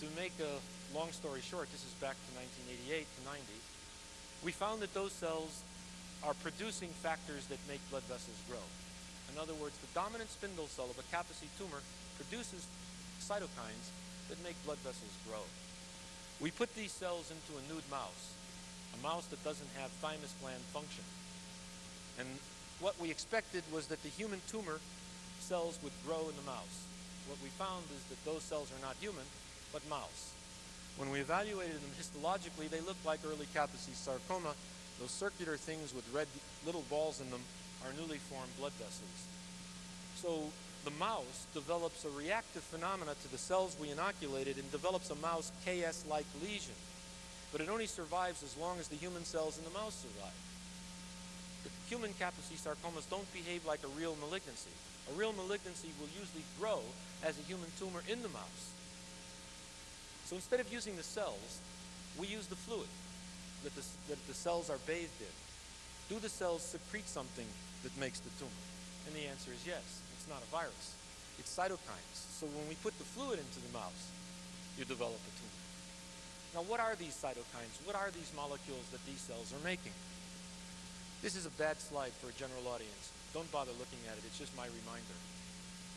To make a long story short, this is back to 1988 to 90, we found that those cells are producing factors that make blood vessels grow. In other words, the dominant spindle cell of a Kaposi tumor produces cytokines that make blood vessels grow. We put these cells into a nude mouse, a mouse that doesn't have thymus gland function. And what we expected was that the human tumor cells would grow in the mouse. What we found is that those cells are not human, but mouse. When we evaluated them histologically, they looked like early Kaposi sarcoma. Those circular things with red little balls in them are newly formed blood vessels. So the mouse develops a reactive phenomena to the cells we inoculated and develops a mouse KS-like lesion. But it only survives as long as the human cells in the mouse survive. Human Kaposi sarcomas don't behave like a real malignancy. A real malignancy will usually grow as a human tumor in the mouse. So instead of using the cells, we use the fluid that the, that the cells are bathed in. Do the cells secrete something that makes the tumor? And the answer is yes. It's not a virus. It's cytokines. So when we put the fluid into the mouse, you develop a tumor. Now, what are these cytokines? What are these molecules that these cells are making? This is a bad slide for a general audience. Don't bother looking at it, it's just my reminder.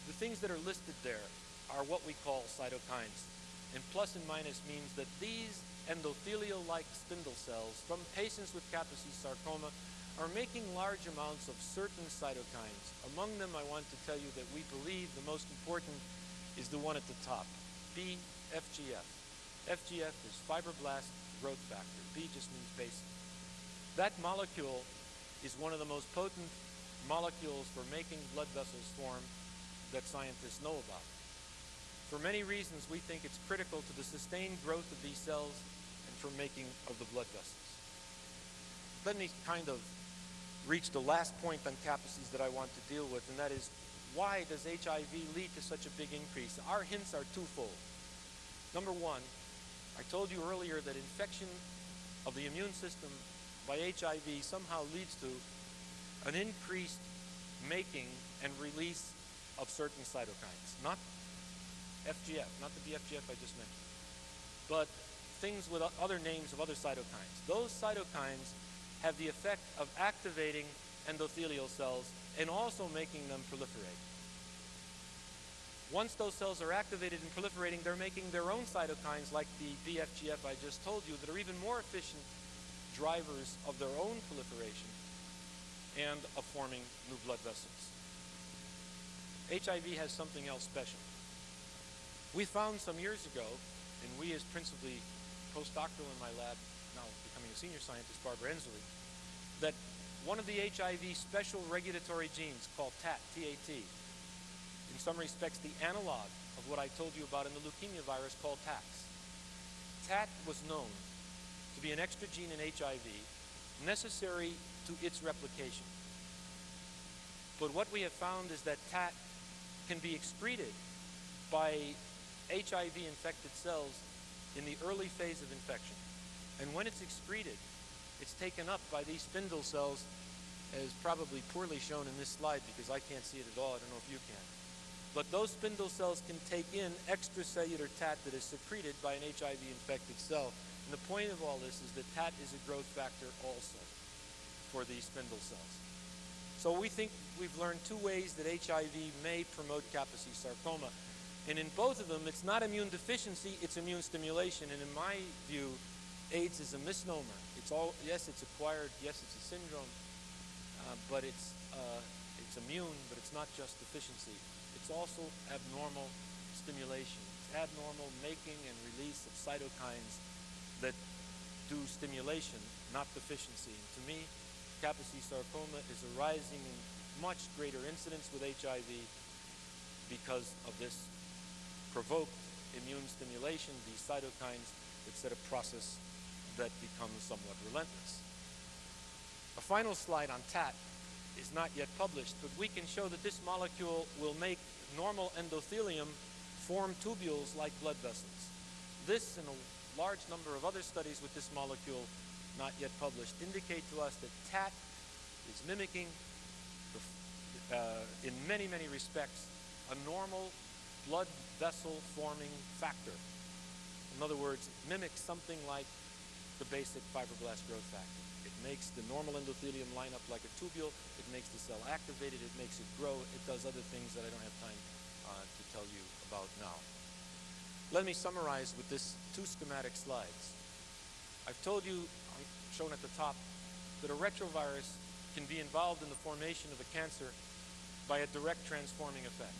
The things that are listed there are what we call cytokines. And plus and minus means that these endothelial-like spindle cells from patients with Kaposi sarcoma are making large amounts of certain cytokines. Among them, I want to tell you that we believe the most important is the one at the top, BFGF. FGF is fibroblast growth factor. B just means basic. That molecule is one of the most potent molecules for making blood vessels form that scientists know about. For many reasons, we think it's critical to the sustained growth of these cells and for making of the blood vessels. Let me kind of reach the last point on Kaposi's that I want to deal with, and that is why does HIV lead to such a big increase? Our hints are twofold. Number one, I told you earlier that infection of the immune system by HIV somehow leads to an increased making and release of certain cytokines. Not FGF, not the BFGF I just mentioned, but things with other names of other cytokines. Those cytokines have the effect of activating endothelial cells and also making them proliferate. Once those cells are activated and proliferating, they're making their own cytokines like the BFGF I just told you that are even more efficient drivers of their own proliferation and of forming new blood vessels. HIV has something else special. We found some years ago, and we as principally postdoctoral in my lab, now becoming a senior scientist, Barbara Ensley, that one of the HIV special regulatory genes called TAT, T-A-T, in some respects the analog of what I told you about in the leukemia virus called TAX. TAT was known be an extra gene in HIV necessary to its replication. But what we have found is that TAT can be excreted by HIV-infected cells in the early phase of infection. And when it's excreted, it's taken up by these spindle cells, as probably poorly shown in this slide because I can't see it at all. I don't know if you can. But those spindle cells can take in extracellular TAT that is secreted by an HIV-infected cell. And the point of all this is that TAT is a growth factor also for these spindle cells. So we think we've learned two ways that HIV may promote Kaposi sarcoma. And in both of them, it's not immune deficiency, it's immune stimulation. And in my view, AIDS is a misnomer. It's all, yes, it's acquired, yes, it's a syndrome, uh, but it's, uh, it's immune, but it's not just deficiency. It's also abnormal stimulation. It's abnormal making and release of cytokines that do stimulation, not deficiency. And to me, Kaposi sarcoma is arising in much greater incidence with HIV because of this provoked immune stimulation, these cytokines that set a process that becomes somewhat relentless. A final slide on TAT is not yet published, but we can show that this molecule will make normal endothelium form tubules like blood vessels. This and a large number of other studies with this molecule, not yet published, indicate to us that TAT is mimicking, the, uh, in many, many respects, a normal blood vessel forming factor. In other words, mimics something like the basic fibroblast growth factor. It makes the normal endothelium line up like a tubule. It makes the cell activated. It makes it grow. It does other things that I don't have time uh, to tell you about now. Let me summarize with this two schematic slides. I've told you, shown at the top, that a retrovirus can be involved in the formation of a cancer by a direct transforming effect.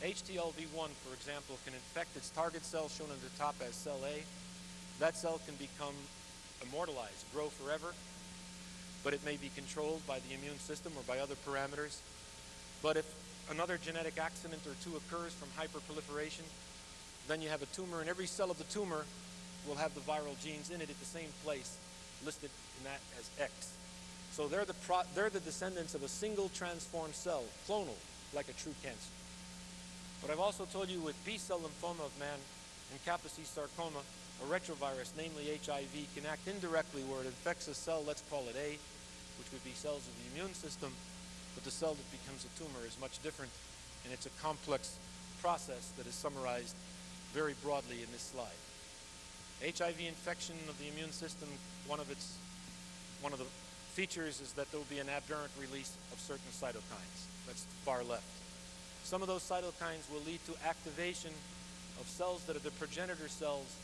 HTLV1, for example, can infect its target cell, shown at the top as cell A. That cell can become immortalized, grow forever, but it may be controlled by the immune system or by other parameters. But if another genetic accident or two occurs from hyperproliferation, then you have a tumor, and every cell of the tumor will have the viral genes in it at the same place, listed in that as X. So they're the, they're the descendants of a single transformed cell, clonal, like a true cancer. But I've also told you with B-cell lymphoma of man and Kaposi sarcoma, a retrovirus, namely HIV, can act indirectly where it infects a cell, let's call it A, which would be cells of the immune system, but the cell that becomes a tumor is much different, and it's a complex process that is summarized very broadly in this slide. HIV infection of the immune system, one of its one of the features is that there will be an aberrant release of certain cytokines. That's far left. Some of those cytokines will lead to activation of cells that are the progenitor cells,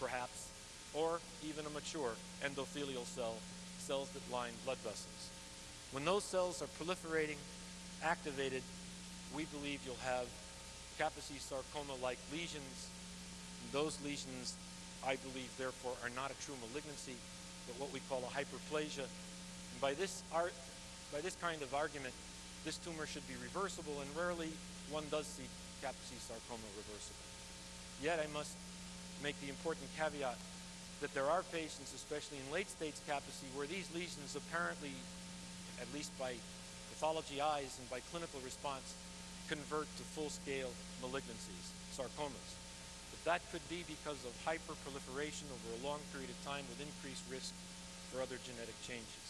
perhaps, or even a mature endothelial cell, cells that line blood vessels. When those cells are proliferating, activated, we believe you'll have Kaposi sarcoma-like lesions. Those lesions, I believe, therefore, are not a true malignancy, but what we call a hyperplasia. And by this, art, by this kind of argument, this tumor should be reversible, and rarely one does see Kaposi sarcoma reversible. Yet I must make the important caveat that there are patients, especially in late-stage Kaposi, where these lesions apparently, at least by pathology eyes and by clinical response, convert to full-scale malignancies, sarcomas. But that could be because of hyperproliferation over a long period of time with increased risk for other genetic changes.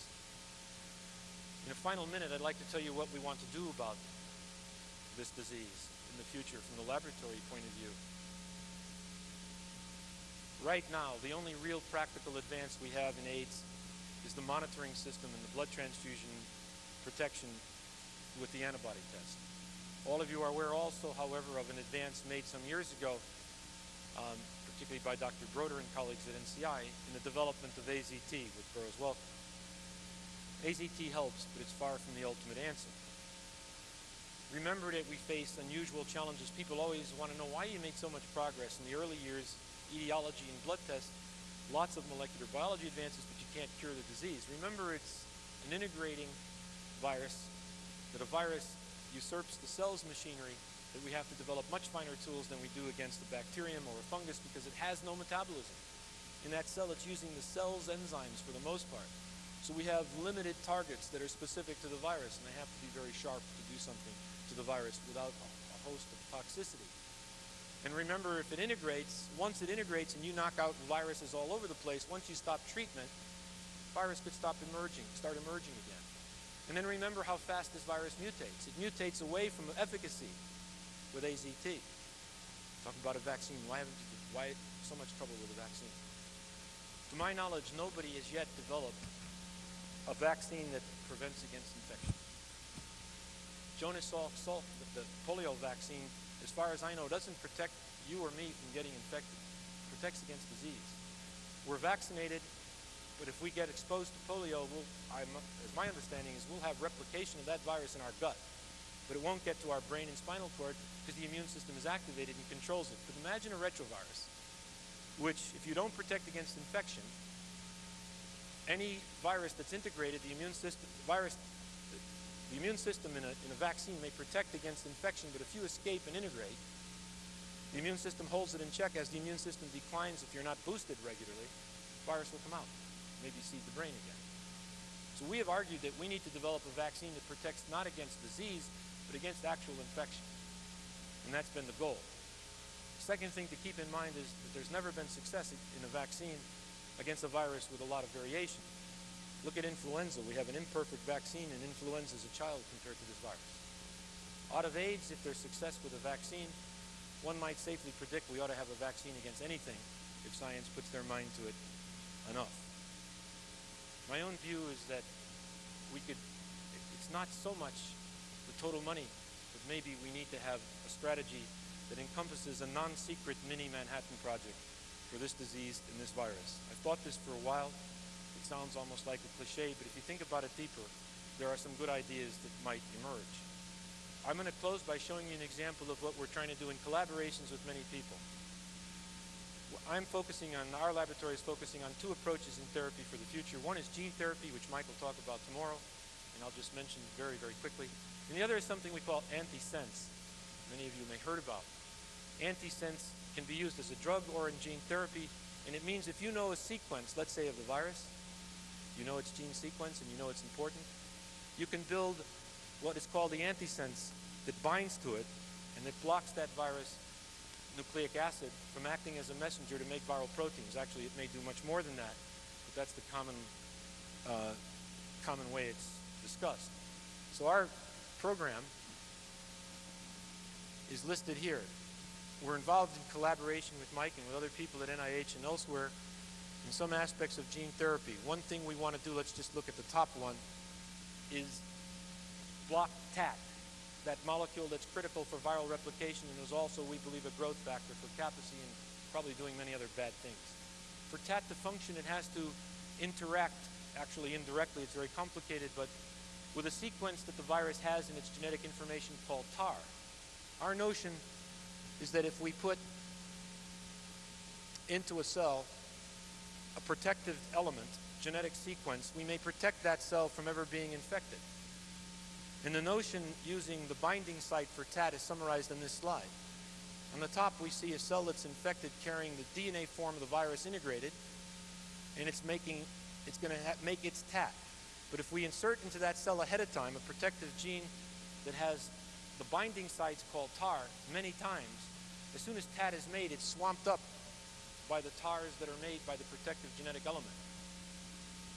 In a final minute, I'd like to tell you what we want to do about this disease in the future from the laboratory point of view. Right now, the only real practical advance we have in AIDS is the monitoring system and the blood transfusion protection with the antibody test. All of you are aware also, however, of an advance made some years ago, um, particularly by Dr. Broder and colleagues at NCI, in the development of AZT which Burroughs Wellcome. AZT helps, but it's far from the ultimate answer. Remember that we face unusual challenges. People always want to know why you made so much progress. In the early years, etiology and blood tests, lots of molecular biology advances, but you can't cure the disease. Remember, it's an integrating virus, that a virus usurps the cell's machinery, that we have to develop much finer tools than we do against a bacterium or a fungus because it has no metabolism. In that cell, it's using the cell's enzymes for the most part. So we have limited targets that are specific to the virus, and they have to be very sharp to do something to the virus without a, host of toxicity. And remember, if it integrates, once it integrates and you knock out viruses all over the place, once you stop treatment, virus could stop emerging, start emerging again. And then remember how fast this virus mutates. It mutates away from efficacy with AZT. Talk about a vaccine. Why haven't you, why so much trouble with a vaccine? To my knowledge, nobody has yet developed a vaccine that prevents against infection. Jonas Salk, the polio vaccine, as far as I know, doesn't protect you or me from getting infected. It protects against disease. We're vaccinated, but if we get exposed to polio, we'll, I'm, as my understanding is, we'll have replication of that virus in our gut. But it won't get to our brain and spinal cord because the immune system is activated and controls it. But imagine a retrovirus, which, if you don't protect against infection, any virus that's integrated, the immune system, virus, the immune system in a, in a vaccine may protect against infection, but if you escape and integrate, the immune system holds it in check. As the immune system declines, if you're not boosted regularly, virus will come out, maybe seed the brain again. So we have argued that we need to develop a vaccine that protects not against disease, but against actual infection. And that's been the goal. Second thing to keep in mind is that there's never been success in a vaccine against a virus with a lot of variation. Look at influenza. We have an imperfect vaccine in influenza as a child compared to this virus. Out of AIDS, if there's success with a vaccine, one might safely predict we ought to have a vaccine against anything if science puts their mind to it enough. My own view is that we could, it's not so much the total money, but maybe we need to have a strategy that encompasses a non-secret mini Manhattan project for this disease and this virus. I've thought this for a while. It sounds almost like a cliche, but if you think about it deeper, there are some good ideas that might emerge. I'm going to close by showing you an example of what we're trying to do in collaborations with many people. I'm focusing on, our laboratory is focusing on two approaches in therapy for the future. One is gene therapy, which Mike will talk about tomorrow, and I'll just mention very, very quickly. And the other is something we call antisense. Many of you may have heard about. Antisense can be used as a drug or in gene therapy. And it means if you know a sequence, let's say of the virus, you know its gene sequence and you know it's important, you can build what is called the antisense that binds to it and that blocks that virus nucleic acid from acting as a messenger to make viral proteins. Actually, it may do much more than that, but that's the common, uh, common way it's discussed. So our program is listed here. we're involved in collaboration with Mike and with other people at NIH and elsewhere in some aspects of gene therapy. One thing we want to do, let's just look at the top one, is block TAT, that molecule that's critical for viral replication and is also, we believe, a growth factor for capacy and probably doing many other bad things. For TAT to function, it has to interact, actually indirectly, it's very complicated, but with a sequence that the virus has in its genetic information called TAR. Our notion is that if we put into a cell a protective element, genetic sequence, we may protect that cell from ever being infected. And the notion using the binding site for TAT is summarized in this slide. On the top, we see a cell that's infected carrying the DNA form of the virus integrated, and it's making, it's going to make its TAT. But if we insert into that cell ahead of time a protective gene that has the binding sites called TAR many times, as soon as TAT is made, it's swamped up by the TARs that are made by the protective genetic element.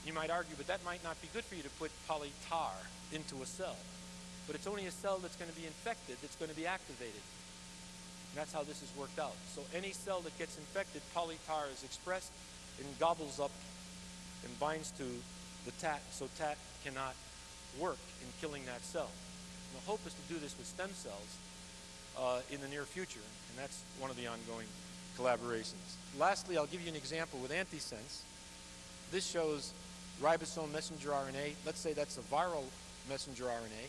You might argue, but that might not be good for you to put poly-TAR into a cell. But it's only a cell that's going to be infected that's going to be activated. And that's how this is worked out. So any cell that gets infected, poly-TAR is expressed and gobbles up and binds to the TAT, so TAT cannot work in killing that cell. And the hope is to do this with stem cells uh, in the near future, and that's one of the ongoing collaborations. Lastly, I'll give you an example with antisense. This shows ribosome messenger RNA. Let's say that's a viral messenger RNA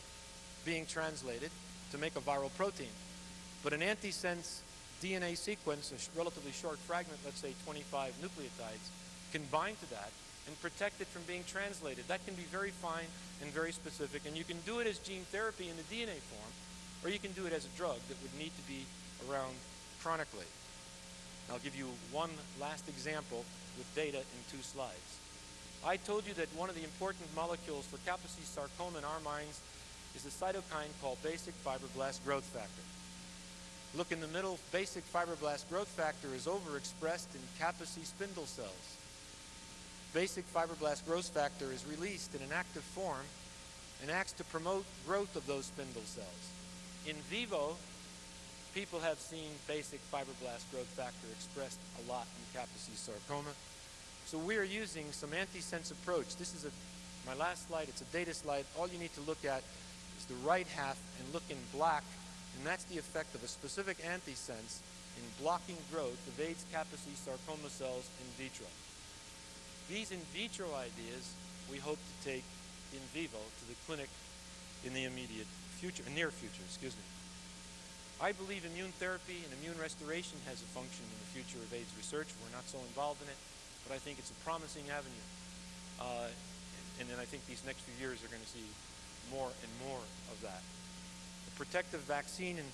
being translated to make a viral protein. But an antisense DNA sequence, a sh relatively short fragment, let's say 25 nucleotides, can bind to that and protect it from being translated. That can be very fine and very specific, and you can do it as gene therapy in the DNA form, or you can do it as a drug that would need to be around chronically. I'll give you one last example with data in two slides. I told you that one of the important molecules for Kaposi sarcoma in our minds is a cytokine called basic fibroblast growth factor. Look in the middle, basic fibroblast growth factor is overexpressed in Kaposi spindle cells. Basic fibroblast growth factor is released in an active form and acts to promote growth of those spindle cells. In vivo, people have seen basic fibroblast growth factor expressed a lot in Kaposi sarcoma. So we are using some antisense approach. This is a, my last slide, it's a data slide. All you need to look at the right half and look in black, and that's the effect of a specific antisense in blocking growth of AIDS Kaposi sarcoma cells in vitro. These in vitro ideas we hope to take in vivo to the clinic in the immediate future, near future, excuse me. I believe immune therapy and immune restoration has a function in the future of AIDS research. We're not so involved in it, but I think it's a promising avenue. Uh, and then I think these next few years are going to see more and more of that. The protective vaccine, and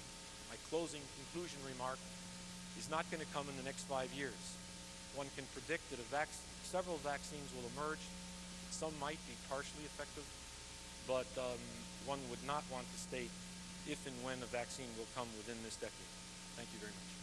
my closing conclusion remark, is not going to come in the next five years. One can predict that vac several vaccines will emerge. Some might be partially effective, but um, one would not want to state if and when a vaccine will come within this decade. Thank you very much.